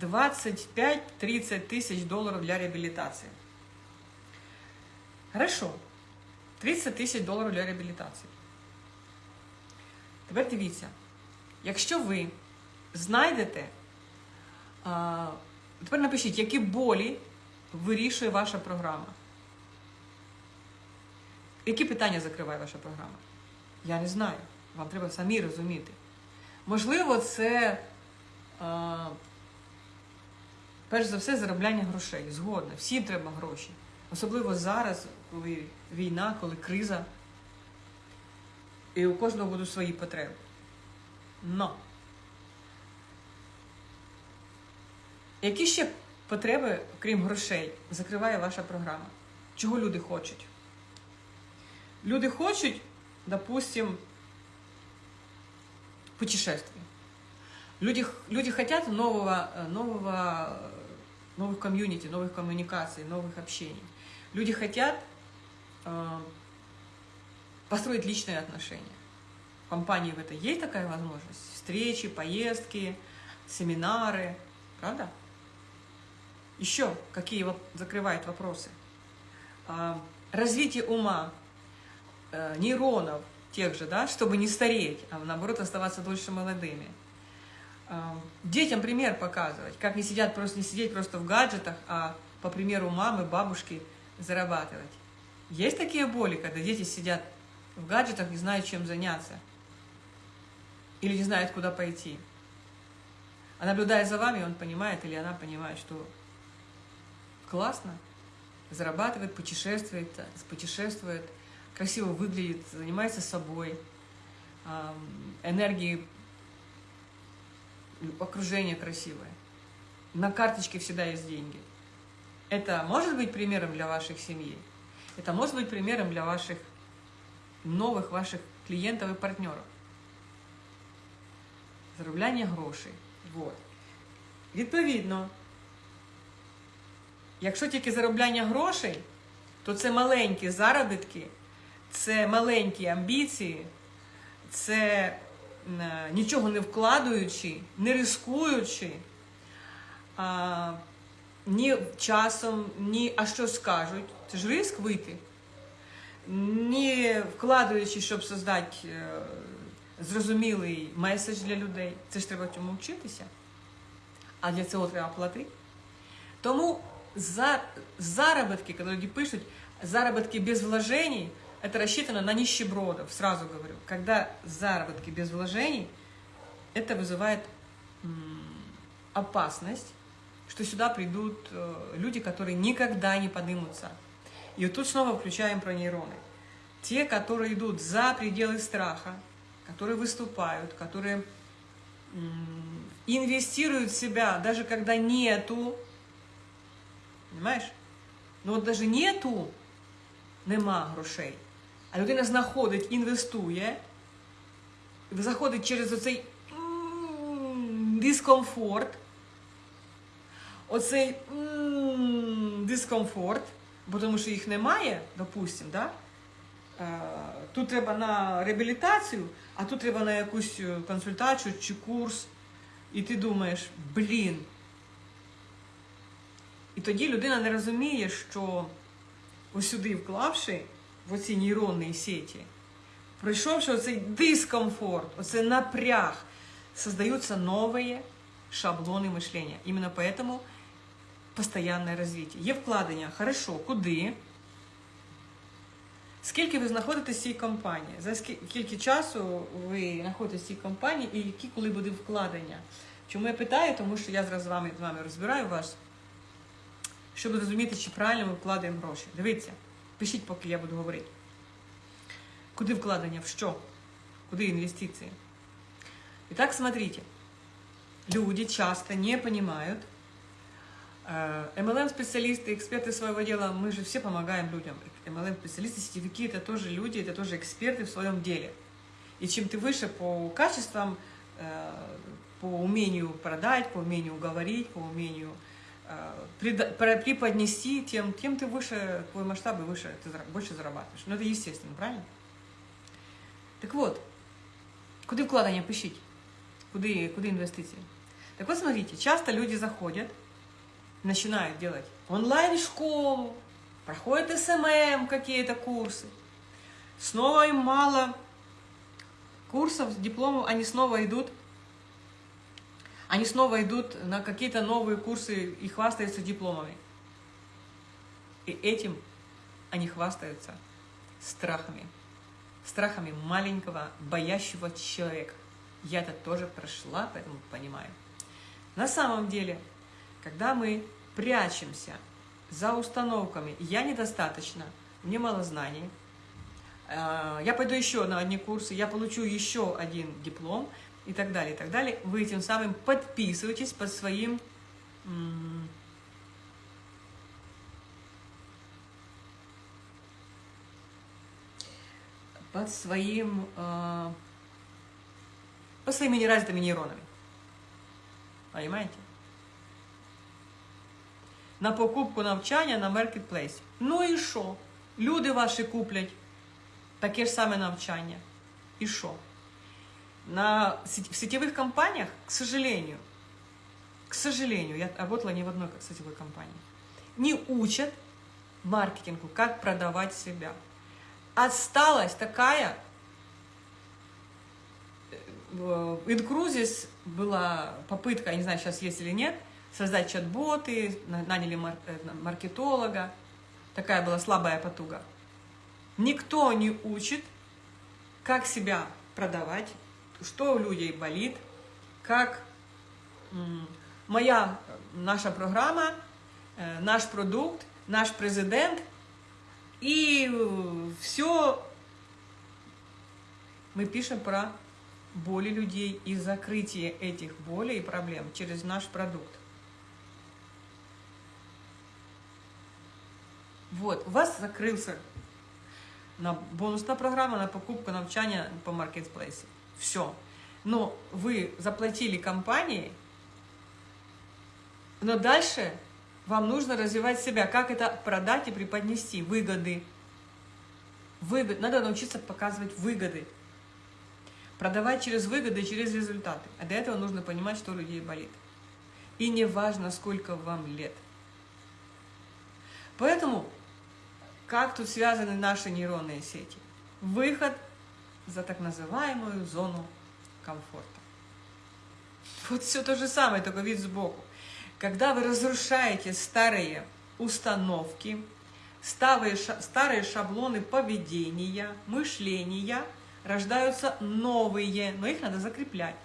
Двадцать пять-тридцать тысяч долларов для реабилитации. Хорошо. 30 тысяч долларов для реабилитации. Тепер дивіться, якщо ви знайдете, тепер напишіть, які болі вирішує ваша програма. Які питання закриває ваша програма? Я не знаю. Вам треба самі розуміти. Можливо, це, перш за все, заробляння грошей. Згодно. Всім треба гроші. Особливо зараз, коли війна, коли криза. І у кожного будуть свої потреби. Но. Які ще потреби, крім грошей, закриває ваша програма? Чого люди хочуть? Люди хочуть, допустим, путешествий. Люди, люди хотят нового, нового, новых комьюнити, новых коммуникаций, новых общений. Люди хотят э, построить личные отношения. В компании в это есть такая возможность? Встречи, поездки, семинары, правда? Еще какие закрывают вопросы? А, развитие ума, э, нейронов тех же, да, чтобы не стареть, а наоборот оставаться дольше молодыми. А, детям пример показывать, как не сидят просто не сидеть просто в гаджетах, а по примеру мамы, бабушки зарабатывать. Есть такие боли, когда дети сидят в гаджетах не знают, чем заняться. Или не знают, куда пойти. А наблюдая за вами, он понимает или она понимает, что классно, зарабатывает, путешествует, путешествует, красиво выглядит, занимается собой, энергии окружение красивое. На карточке всегда есть деньги. Это может быть примером для ваших семей. Это может быть примером для ваших новых ваших клиентов и партнеров. Заробляння грошей. Вот. Відповідно, якщо тільки заробляння грошей, то це маленькі заробітки, це маленькі амбіції, це нічого не вкладаючи, не рискуючи, а, ні часом, ні а що скажуть. Це ж риск вийти, не вкладаючи, щоб создати е, зрозумілий меседж для людей. Це ж треба цьому вчитися. А для цього треба платити. Тому за заработки, коли люди пишуть, заработки без вложений, это рассчитано на нищебродов, сразу говорю. Когда заработки без вложений, это вызывает опасность, что сюда придут э, люди, которые никогда не поднимутся. И вот тут снова включаем про нейроны. Те, которые идут за пределы страха, которые выступают, которые инвестируют в себя, даже когда нету, понимаешь? Но вот даже нету, нема грошей, а людина знаходить, інвестує, заходить через оцей дискомфорт, оцей дискомфорт, бо тому що їх немає, допустимо, да? тут треба на реабілітацію, а тут треба на якусь консультацію чи курс. І ти думаєш, блін. І тоді людина не розуміє, що ось сюди вклавши в оці нейронні сеті, пройшовши оцей дискомфорт, оцей напряг, создаются новые шаблони мишлення. Іменно поэтому постоянне розвиття. Є вкладення, хорошо, куди? Скільки ви знаходитесь в цій компанії? За скільки часу ви знаходитесь в цій компанії і які коли буде вкладення? Чому я питаю? Тому що я зараз з вами з вами розбираю вас, щоб зрозуміти, чи правильно ми вкладаємо гроші. Дивіться, пишіть, поки я буду говорити. Куди вкладення? В що? Куди інвестиції? І так, смотрите, люди часто не понимают, MLM-специалисты, эксперты своего дела, мы же все помогаем людям. MLM-специалисты, сетевики – это тоже люди, это тоже эксперты в своем деле. И чем ты выше по качествам, э, по умению продать, по умению уговорить, по умению э, преподнести, тем, тем ты выше, твой масштаб и выше, ты больше зарабатываешь. Но это естественно, правильно? Так вот, куда вкладывание пишите? Куда, куда инвестиции? Так вот, смотрите, часто люди заходят, начинают делать онлайн-школу, проходят SMM, какие-то курсы. Снова им мало курсов, дипломов, они снова идут, они снова идут на какие-то новые курсы и хвастаются дипломами. И этим они хвастаются страхами. Страхами маленького, боящего человека. Я это тоже прошла, поэтому понимаю. На самом деле, когда мы прячемся за установками «я недостаточно», «мне мало знаний», э, «я пойду еще на одни курсы», «я получу еще один диплом» и так далее, и так далее, вы тем самым подписываетесь под своим под своим, э, под своими неразвитыми нейронами. Понимаете? на покупку навчання на маркетплейсі. Ну і що? Люди ваші куплять таке ж саме навчання. І що? На, в сетевых компаниях, к сожалению, к сожалению, я работала не в одной сетевой компании, не учат маркетингу, как продавать себя. Осталась такая... В Инкрузис была попытка, я не знаю, сейчас есть или нет, создать чат-боты, наняли э, маркетолога. Такая была слабая потуга. Никто не учит, как себя продавать, что у людей болит, как моя, наша программа, э, наш продукт, наш президент, и все мы пишем про боли людей и закрытие этих болей и проблем через наш продукт. Вот, у вас закрылся на бонусная программа на покупку навчания по маркетплейсу. Все. Но вы заплатили компании, но дальше вам нужно развивать себя. Как это продать и преподнести? Выгоды. Выгод. Надо научиться показывать выгоды. Продавать через выгоды, через результаты. А для этого нужно понимать, что у людей болит. И не важно, сколько вам лет. Поэтому, как тут связаны наши нейронные сети? Выход за так называемую зону комфорта. Вот все то же самое, только вид сбоку. Когда вы разрушаете старые установки, старые, шаблоны поведения, мышления, рождаются новые, но их надо закреплять.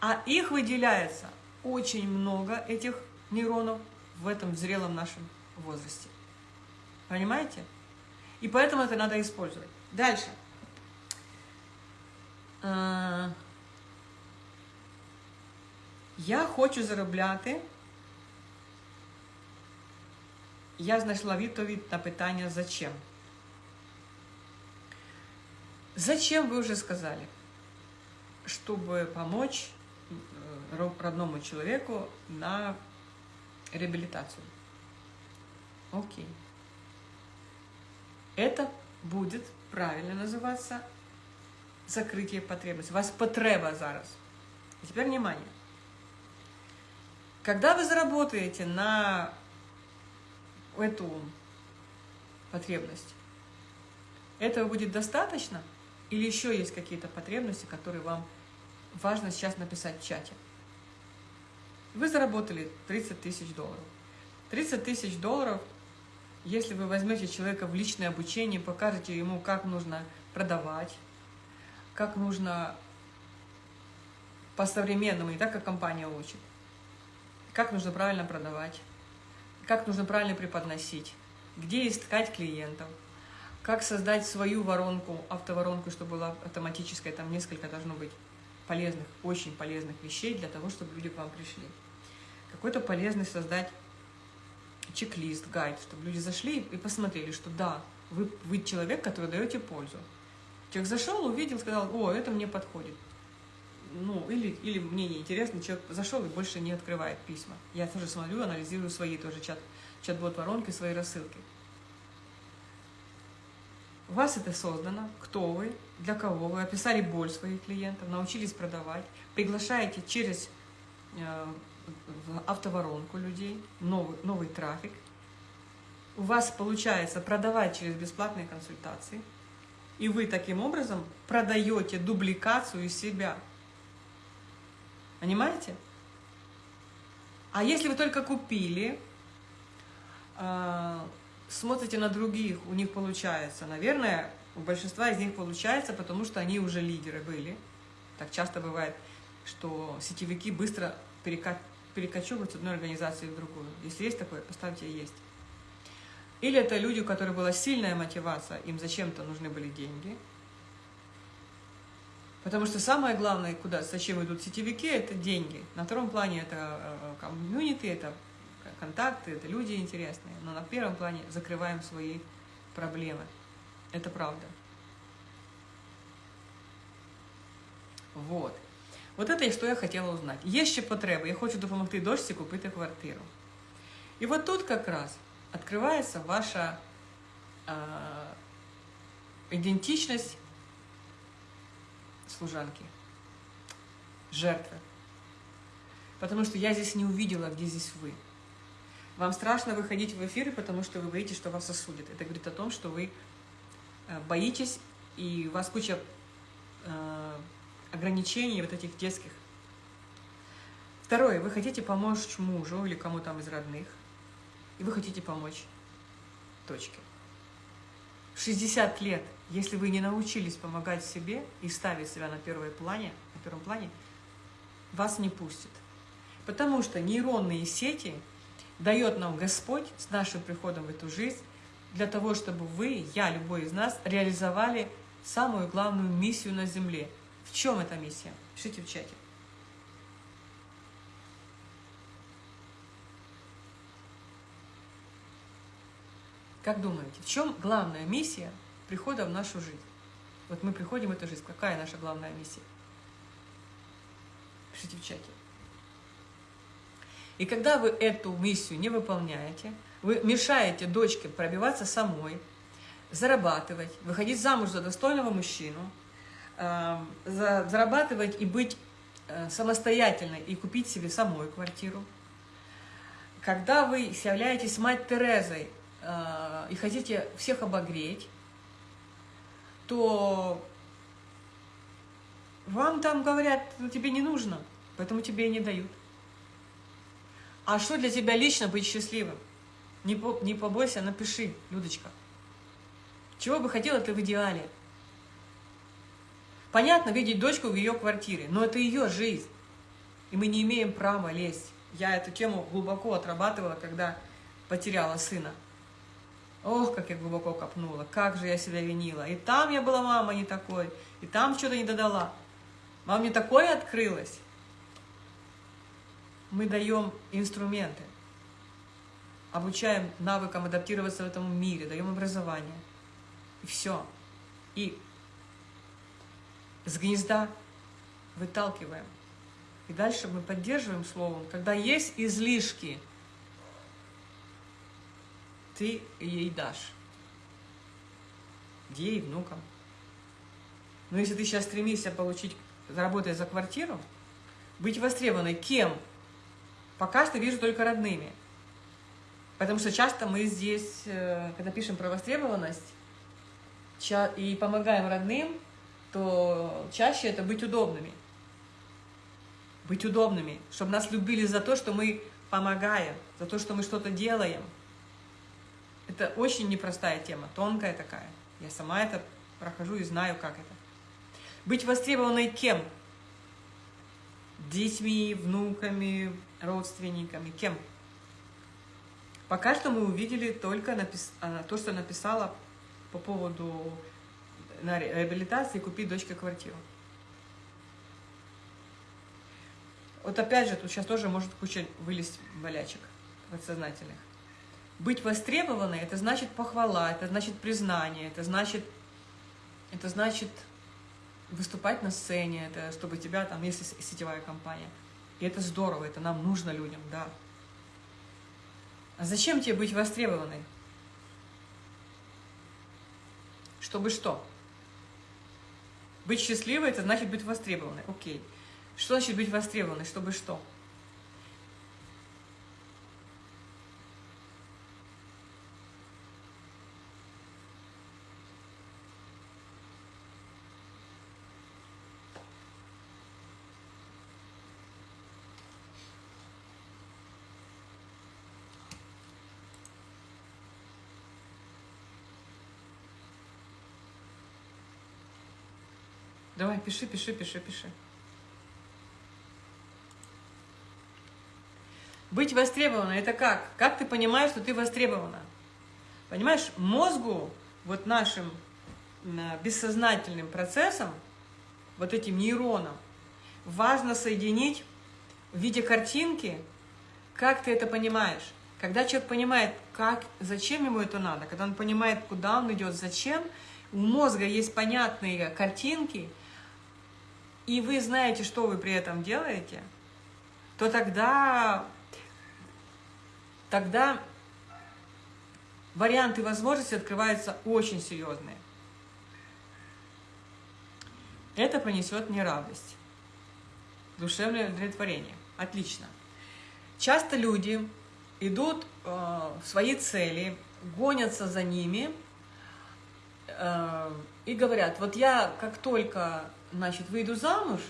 А их выделяется очень много, этих нейронов, в этом зрелом нашем возрасте. Понимаете? И поэтому это надо использовать. Дальше. А, я хочу заробляти. Я знайшла відповідь на питання «Зачем?». Зачем вы уже сказали? Чтобы помочь э, родному человеку на реабилитацию. Окей. Это будет правильно называться закрытие потребностей. У вас потреба зараз. И теперь внимание. Когда вы заработаете на эту потребность, этого будет достаточно? Или еще есть какие-то потребности, которые вам важно сейчас написать в чате? Вы заработали 30 тысяч долларов. 30 тысяч долларов, если вы возьмете человека в личное обучение, покажете ему, как нужно продавать, как нужно по-современному, не так, как компания учит, как нужно правильно продавать, как нужно правильно преподносить, где искать клиентов, как создать свою воронку, автоворонку, чтобы была автоматическая, там несколько должно быть полезных, очень полезных вещей для того, чтобы люди к вам пришли. Какой-то полезный создать чек-лист, гайд, чтобы люди зашли и посмотрели, что да, вы, вы человек, который даете пользу. Человек зашел, увидел, сказал, о, это мне подходит. Ну, или, или мне неинтересно, человек зашел и больше не открывает письма. Я тоже смотрю, анализирую свои тоже чат, чат-бот воронки, свои рассылки. У вас это создано, кто вы, для кого вы, описали боль своих клиентов, научились продавать, приглашаете через э, автоворонку людей, новый, новый трафик. У вас получается продавать через бесплатные консультации – и вы таким образом продаете дубликацию себя. Понимаете? А если вы только купили, э, смотрите на других, у них получается, наверное, у большинства из них получается, потому что они уже лидеры были. Так часто бывает, что сетевики быстро перекочевывают с одной организации в другую. Если есть такое, поставьте «Есть». Или это люди, у которых была сильная мотивация, им зачем-то нужны были деньги. Потому что самое главное, куда, зачем идут сетевики, это деньги. На втором плане это э, комьюнити, это контакты, это люди интересные. Но на первом плане закрываем свои проблемы. Это правда. Вот. Вот это, что я хотела узнать. Є ще потреби. Я хочу допомогти дочці купити квартиру. И вот тут как раз открывается ваша э, идентичность служанки, жертвы. Потому что я здесь не увидела, где здесь вы. Вам страшно выходить в эфиры, потому что вы боитесь, что вас осудят. Это говорит о том, что вы э, боитесь, и у вас куча э, ограничений вот этих детских. Второе, вы хотите помочь мужу или кому там из родных и вы хотите помочь. Точки. 60 лет, если вы не научились помогать себе и ставить себя на, первом плане, на первом плане, вас не пустят. Потому что нейронные сети дает нам Господь с нашим приходом в эту жизнь для того, чтобы вы, я, любой из нас, реализовали самую главную миссию на Земле. В чем эта миссия? Пишите в чате. Как думаете, в чем главная миссия прихода в нашу жизнь? Вот мы приходим в эту жизнь. Какая наша главная миссия? Пишите в чате. И когда вы эту миссию не выполняете, вы мешаете дочке пробиваться самой, зарабатывать, выходить замуж за достойного мужчину, зарабатывать и быть э, самостоятельной и купить себе самой квартиру. Когда вы являетесь мать Терезой э, и хотите всех обогреть, то вам там говорят, ну, тебе не нужно, поэтому тебе и не дают. А что для тебя лично быть счастливым? Не, по, не побойся, напиши, Людочка. Чего бы хотела ты в идеале? Понятно, видеть дочку в ее квартире, но это ее жизнь. И мы не имеем права лезть. Я эту тему глубоко отрабатывала, когда потеряла сына. Ох, как я глубоко копнула, как же я себя винила. И там я была мама не такой, и там что-то не додала. Вам не такое открылось? Мы даем инструменты, обучаем навыкам адаптироваться в этом мире, даем образование. И все. И с гнезда выталкиваем. И дальше мы поддерживаем словом. Когда есть излишки, ты ей дашь. Ей, внукам. Но если ты сейчас стремишься получить, заработать за квартиру, быть востребованной кем? Пока что вижу только родными. Потому что часто мы здесь, э, когда пишем про востребованность и помогаем родным, то чаще это быть удобными. Быть удобными, чтобы нас любили за то, что мы помогаем, за то, что мы что-то делаем. Это очень непростая тема, тонкая такая. Я сама это прохожу и знаю, как это. Быть востребованной кем? Детьми, внуками, родственниками, кем? Пока что мы увидели только напис... А, то, что написала по поводу на реабилитации купить дочке квартиру. Вот опять же, тут сейчас тоже может куча вылезть болячек подсознательных. Быть востребованной – это значит похвала, это значит признание, это значит, это значит выступать на сцене, это чтобы тебя там, если сетевая компания – и это здорово, это нам нужно людям, да. А зачем тебе быть востребованной? Чтобы что? Быть счастливой – это значит быть востребованной. Окей. Что значит быть востребованной? Чтобы что? Давай, пиши, пиши, пиши, пиши. Быть востребованной – это как? Как ты понимаешь, что ты востребована? Понимаешь, мозгу, вот нашим бессознательным процессом, вот этим нейронам, важно соединить в виде картинки, как ты это понимаешь. Когда человек понимает, как, зачем ему это надо, когда он понимает, куда он идет, зачем, у мозга есть понятные картинки – и вы знаете, что вы при этом делаете, то тогда, тогда варианты возможностей открываются очень серьезные. Это принесет мне радость, душевное удовлетворение. Отлично. Часто люди идут э, в свои цели, гонятся за ними э, и говорят, вот я как только значит, выйду замуж,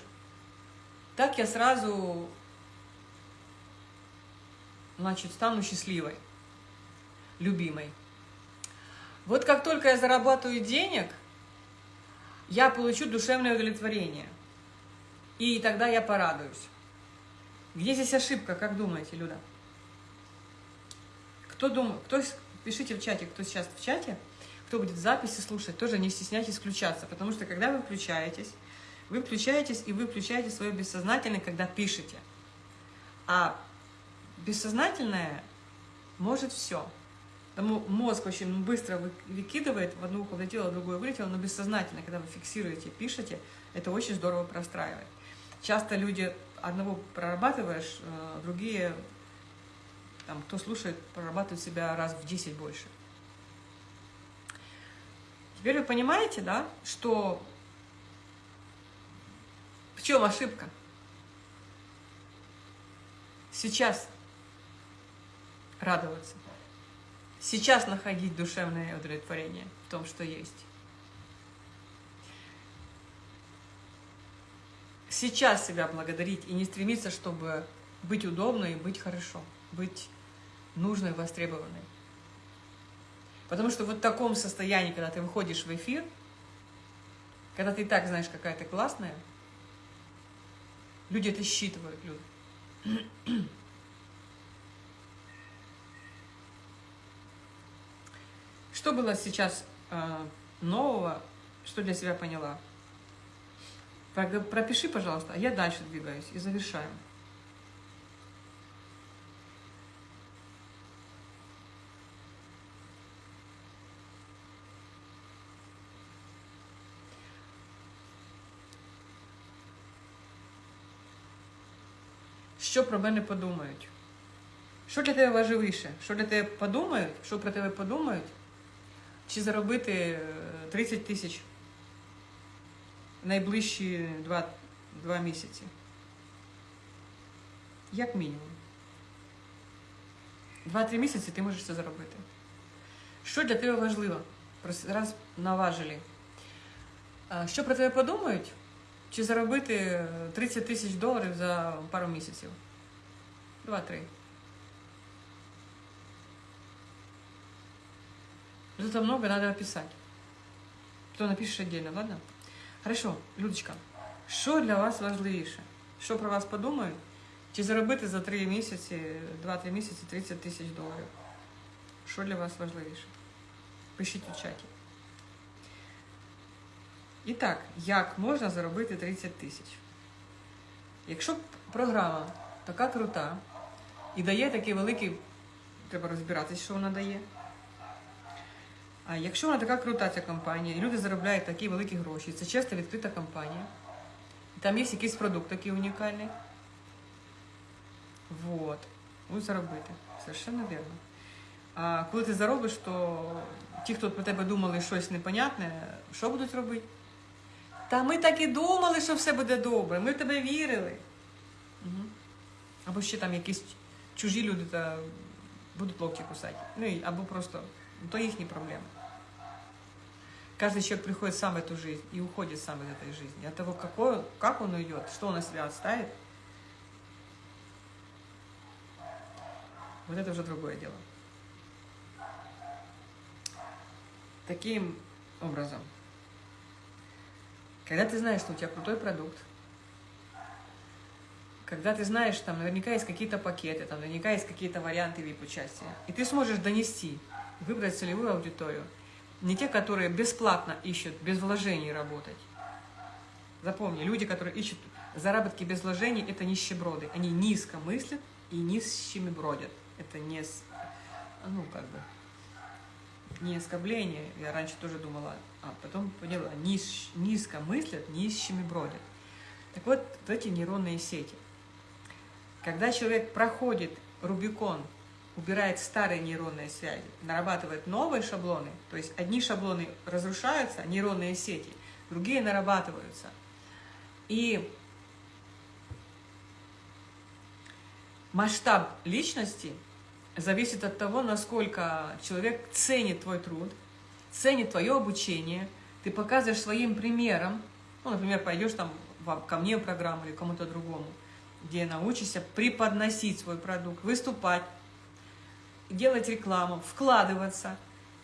так я сразу, значит, стану счастливой, любимой. Вот как только я зарабатываю денег, я получу душевное удовлетворение. И тогда я порадуюсь. Где здесь ошибка, как думаете, Люда? Кто думает, кто, пишите в чате, кто сейчас в чате, кто будет в записи слушать, тоже не стесняйтесь включаться, потому что когда вы включаетесь, вы включаетесь и вы включаете свое бессознательное, когда пишете. А бессознательное может все. Потому мозг очень быстро выкидывает, в одну ухо влетело, в другое вылетело, но бессознательно, когда вы фиксируете, пишете, это очень здорово простраивает. Часто люди одного прорабатываешь, э, другие, там, кто слушает, прорабатывают себя раз в 10 больше. Теперь вы понимаете, да, что в чем ошибка? Сейчас радоваться. Сейчас находить душевное удовлетворение в том, что есть. Сейчас себя благодарить и не стремиться, чтобы быть удобной и быть хорошо, быть нужной, востребованной. Потому что вот в таком состоянии, когда ты выходишь в эфир, когда ты и так знаешь, какая ты классная, люди это считывают, люди. Что было сейчас э, нового, что для себя поняла? Пропиши, пожалуйста, а я дальше двигаюсь и завершаем. Що про мене подумають? Що для тебе важливіше? Що для тебе подумають? Що про тебе подумають? чи заробити 30 е, тисяч найближчі 2, 2 місяці. Як мінімум. 2-3 місяці ти можеш це заробити. Що для тебе важливо? Раз наважили. Що про тебе подумають? Чи заробити 30 тисяч доларів за пару місяців? 2-3. Это много надо описать. Кто напишет отдельно, ладно? Хорошо, Людочка, що для вас важливіше? Що про вас подумають? Чи заробити за 3 місяці, 2-3 місяці 30 тисяч доларів? Що для вас важливіше? Пишіть у чаті. І так, як можна заробити 30 тисяч? Якщо програма така крута і дає такий великий, треба розбиратися, що вона дає. А якщо вона така крута, ця компанія, і люди заробляють такі великі гроші, це чесно відкрита компанія, там є якийсь продукт такий унікальний. Вот. Будуть заробити. Совершенно вірно. А коли ти заробиш, то ті, хто про тебе думали щось непонятне, що будуть робити? Та ми так і думали, що все буде добре, ми в тебе вірили. Угу. Або ще там якісь чужі люди та будуть локті кусати. Ну, або просто ну, то їхні проблеми. Каждый человек приходит сам в эту жизнь и уходит сам из этой жизни. От того, какой, как он уйдет, что он на себя оставит, вот это уже другое дело. Таким образом, когда ты знаешь, что у тебя крутой продукт, когда ты знаешь, там наверняка есть какие-то пакеты, там наверняка есть какие-то варианты VIP-участия, и ты сможешь донести, выбрать целевую аудиторию – не те, которые бесплатно ищут, без вложений работать. Запомни, люди, которые ищут заработки без вложений, это нищеброды. Они низко мыслят и низкими бродят. Это не, ну, как бы, не оскорбление. Я раньше тоже думала, а потом поняла, низ, низко мыслят, низкими бродят. Так вот, вот эти нейронные сети. Когда человек проходит Рубикон убирает старые нейронные связи, нарабатывает новые шаблоны, то есть одни шаблоны разрушаются, нейронные сети, другие нарабатываются. И масштаб личности зависит от того, насколько человек ценит твой труд, ценит твое обучение, ты показываешь своим примером, ну, например, пойдешь там ко мне в программу или кому-то другому, где научишься преподносить свой продукт, выступать, делать рекламу, вкладываться.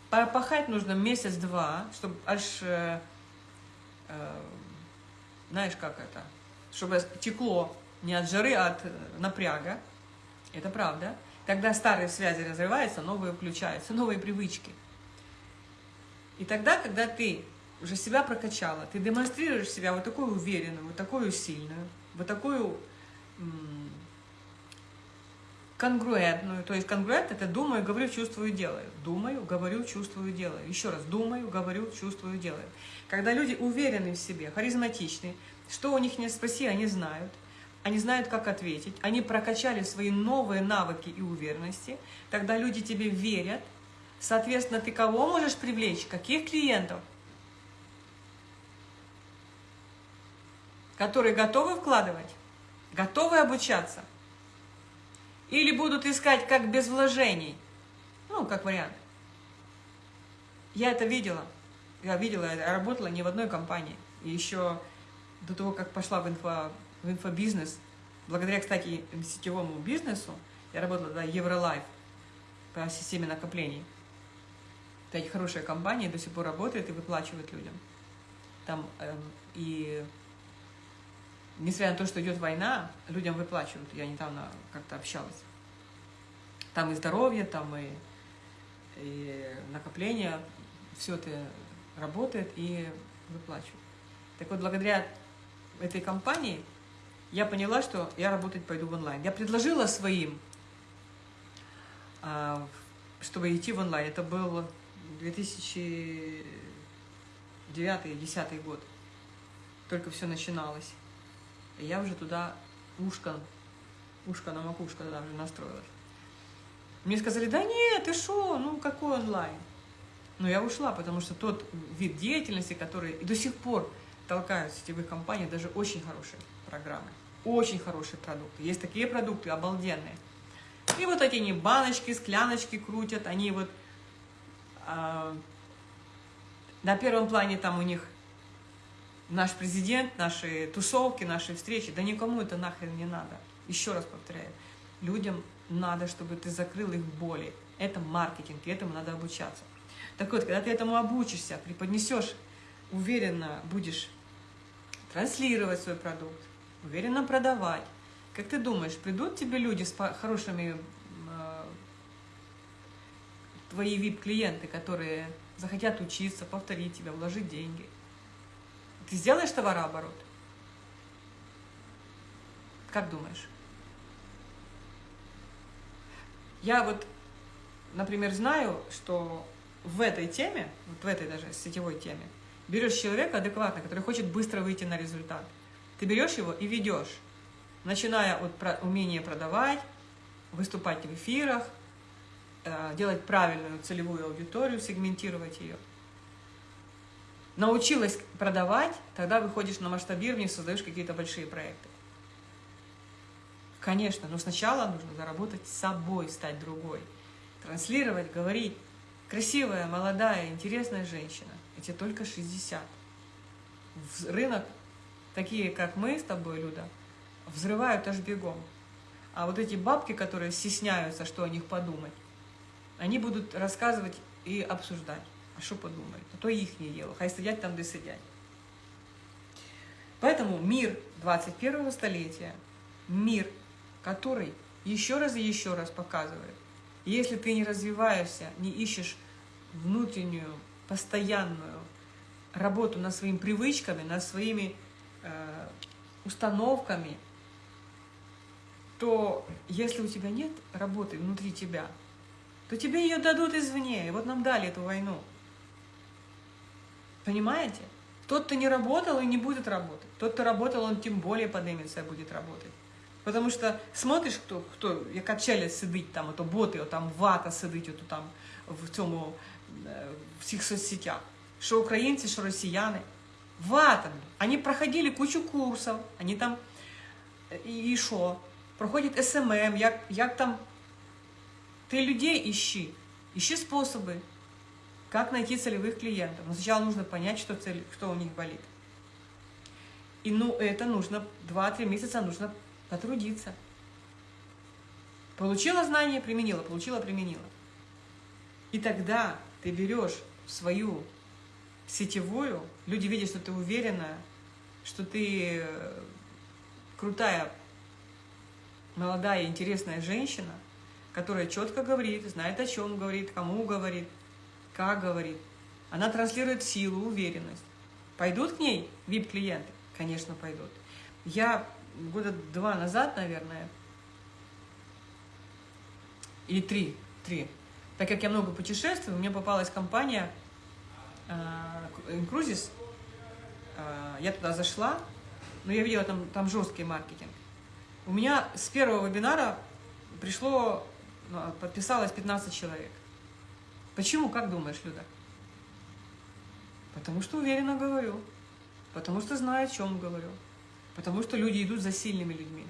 Пахать нужно месяц-два, чтобы аж, э, э, знаешь, как это, чтобы текло не от жары, а от э, напряга. Это правда. Тогда старые связи разрываются, новые включаются, новые привычки. И тогда, когда ты уже себя прокачала, ты демонстрируешь себя вот такую уверенную, вот такую сильную, вот такую конгруентную. То есть конгруент – это думаю, говорю, чувствую, делаю. Думаю, говорю, чувствую, делаю. Еще раз, думаю, говорю, чувствую, делаю. Когда люди уверены в себе, харизматичны, что у них не спроси, они знают. Они знают, как ответить. Они прокачали свои новые навыки и уверенности. Тогда люди тебе верят. Соответственно, ты кого можешь привлечь? Каких клиентов? Которые готовы вкладывать, готовы обучаться – или будут искать как без вложений. Ну, как вариант. Я это видела. Я видела, я работала не в одной компании. И еще до того, как пошла в, инфо, в инфобизнес, благодаря, кстати, сетевому бизнесу, я работала на Евролайф по системе накоплений. Кстати, хорошая компания, до сих пор работает и выплачивает людям. Там эм, и несмотря на то, что идет война, людям выплачивают. Я недавно как-то общалась. Там и здоровье, там и, и накопление, все это работает и выплачивают. Так вот, благодаря этой компании я поняла, что я работать пойду в онлайн. Я предложила своим, а, чтобы идти в онлайн. Это был 2009-2010 год. Только все начиналось. И я уже туда ушко, ушко на макушку туда уже настроилась. Мне сказали, да нет, ты что, ну какой онлайн? Но я ушла, потому что тот вид деятельности, который и до сих пор толкают сетевых компаний, даже очень хорошие программы, очень хорошие продукты. Есть такие продукты обалденные. И вот эти они баночки, скляночки крутят, они вот э, на первом плане там у них наш президент, наши тусовки, наши встречи, да никому это нахрен не надо. Еще раз повторяю, людям надо, чтобы ты закрыл их боли. Это маркетинг, и этому надо обучаться. Так вот, когда ты этому обучишься, преподнесешь, уверенно будешь транслировать свой продукт, уверенно продавать, как ты думаешь, придут тебе люди с хорошими, э, твои VIP-клиенты, которые захотят учиться, повторить тебя, вложить деньги? Ты сделаешь товарооборот? Как думаешь? Я вот, например, знаю, что в этой теме, вот в этой даже сетевой теме, берешь человека адекватно, который хочет быстро выйти на результат. Ты берешь его и ведешь, начиная от умения продавать, выступать в эфирах, э, делать правильную целевую аудиторию, сегментировать ее. Научилась продавать, тогда выходишь на масштабирование, создаешь какие-то большие проекты. Конечно, но сначала нужно заработать собой, стать другой. Транслировать, говорить. Красивая, молодая, интересная женщина. Эти только 60. В рынок, такие как мы с тобой, Люда, взрывают аж бегом. А вот эти бабки, которые стесняются, что о них подумать, они будут рассказывать и обсуждать. А что подумают? А то их не дело. Хай сидят там, где сидят. Поэтому мир 21 столетия, мир который еще раз и еще раз показывает, если ты не развиваешься, не ищешь внутреннюю, постоянную работу над своими привычками, над своими установками, то если у тебя нет работы внутри тебя, то тебе ее дадут извне. И вот нам дали эту войну. Понимаете? Тот, кто не работал и не будет работать. Тот, кто работал, он тем более поднимется и будет работать. Потому що смотриш, хто, хто яка челюсть сидить там, ото боти, там вата сидить ото там в цьому в цих соцсетях. Що українці, що росіяни. Вата. Они проходили кучу курсів, они там і, і що? Проходять СММ, як, як там. Ты людей ищи, ищи способы, как найти целевых клиентов. Но сначала нужно понять, что, цель, что у них болит. И ну, это нужно 2-3 месяца нужно потрудиться. Получила знание, применила, получила, применила. И тогда ты берешь свою сетевую, люди видят, что ты уверена, что ты э, крутая, молодая, интересная женщина, которая четко говорит, знает, о чем говорит, кому говорит, как говорит. Она транслирует силу, уверенность. Пойдут к ней VIP-клиенты? Конечно, пойдут. Я года два назад, наверное, или три, три, так как я много путешествую, мне попалась компания Incruises, э, я туда зашла, но я видела там, там жесткий маркетинг. У меня с первого вебинара пришло, ну, подписалось 15 человек. Почему, как думаешь, Люда? Потому что уверенно говорю, потому что знаю, о чем говорю, потому что люди идут за сильными людьми.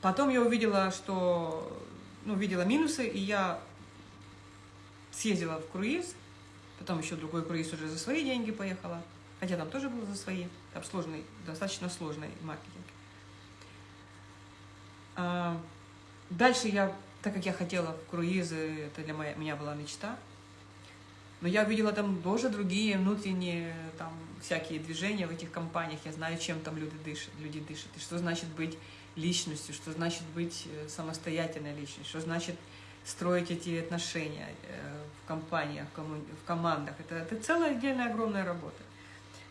Потом я увидела, что, ну, видела минусы, и я съездила в круиз, потом еще другой круиз уже за свои деньги поехала, хотя там тоже было за свои, там сложный, достаточно сложный маркетинг. А, дальше я, так как я хотела в круизы, это для меня была мечта, но я увидела там тоже другие внутренние там всякие движения в этих компаниях. Я знаю, чем там люди дышат, люди дышат. И что значит быть личностью, что значит быть э, самостоятельной личностью, что значит строить эти отношения э, в компаниях, в командах. Это, это целая отдельная огромная работа.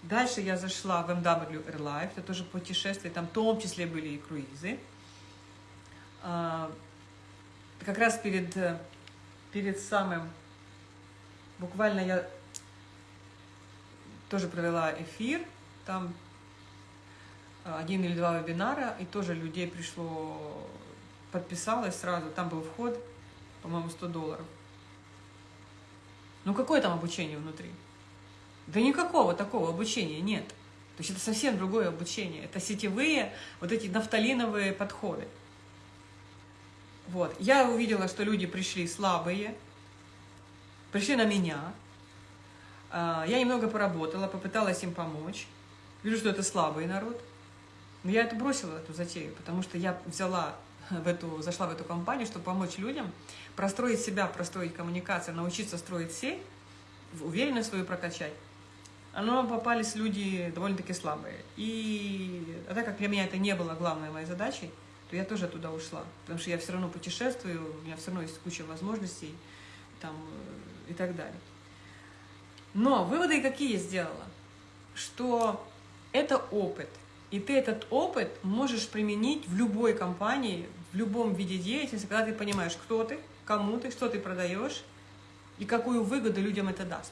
Дальше я зашла в MW Air Life, это тоже путешествие, там в том числе были и круизы. А, как раз перед, перед самым, буквально я тоже провела эфир, там один или два вебинара, и тоже людей пришло, подписалось сразу, там был вход, по-моему, 100 долларов. Ну какое там обучение внутри? Да никакого такого обучения нет. То есть это совсем другое обучение. Это сетевые, вот эти нафталиновые подходы. Вот. Я увидела, что люди пришли слабые, пришли на меня. А, я немного поработала, попыталась им помочь. Вижу, что это слабый народ. Но я это бросила, эту затею, потому что я взяла в эту, зашла в эту компанию, чтобы помочь людям простроить себя, простроить коммуникацию, научиться строить сеть, уверенность свою прокачать. Но попались люди довольно-таки слабые. И а так как для меня это не было главной моей задачей, то я тоже туда ушла. Потому что я все равно путешествую, у меня все равно есть куча возможностей там, и так далее. Но выводы какие я сделала? Что это опыт – и ты этот опыт можешь применить в любой компании, в любом виде деятельности, когда ты понимаешь, кто ты, кому ты, что ты продаешь и какую выгоду людям это даст.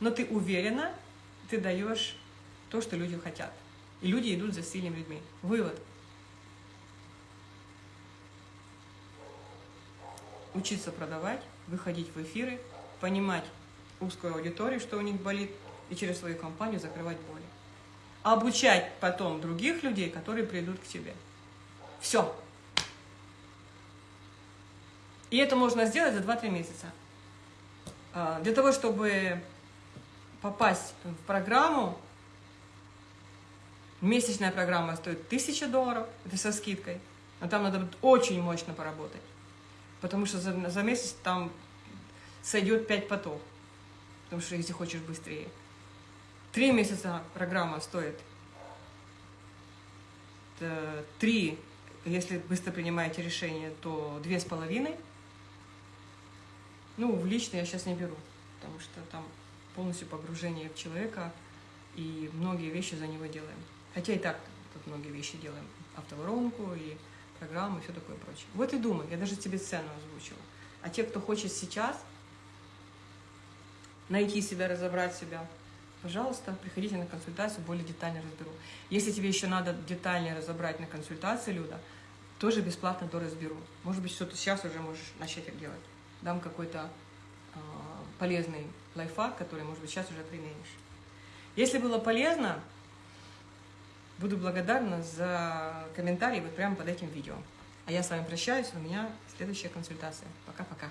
Но ты уверена, ты даешь то, что люди хотят. И люди идут за сильными людьми. Вывод. Учиться продавать, выходить в эфиры, понимать узкую аудиторию, что у них болит, и через свою компанию закрывать боли обучать потом других людей, которые придут к тебе. Все. И это можно сделать за 2-3 месяца. А, для того, чтобы попасть в программу, месячная программа стоит 1000 долларов, это со скидкой, но там надо очень мощно поработать, потому что за, за месяц там сойдет 5 потов, потому что если хочешь быстрее. Три месяца программа стоит. Три, если быстро принимаете решение, то две с половиной. Ну, в лично я сейчас не беру, потому что там полностью погружение в человека, и многие вещи за него делаем. Хотя и так тут многие вещи делаем. Автоворонку и программу, и все такое прочее. Вот и думай, я даже тебе цену озвучила. А те, кто хочет сейчас найти себя, разобрать себя, пожалуйста, приходите на консультацию, более детально разберу. Если тебе еще надо детальнее разобрать на консультации, Люда, тоже бесплатно то разберу. Может быть, что-то сейчас уже можешь начать делать. Дам какой-то э, полезный лайфхак, который, может быть, сейчас уже применишь. Если было полезно, буду благодарна за комментарии вот прямо под этим видео. А я с вами прощаюсь, у меня следующая консультация. Пока-пока.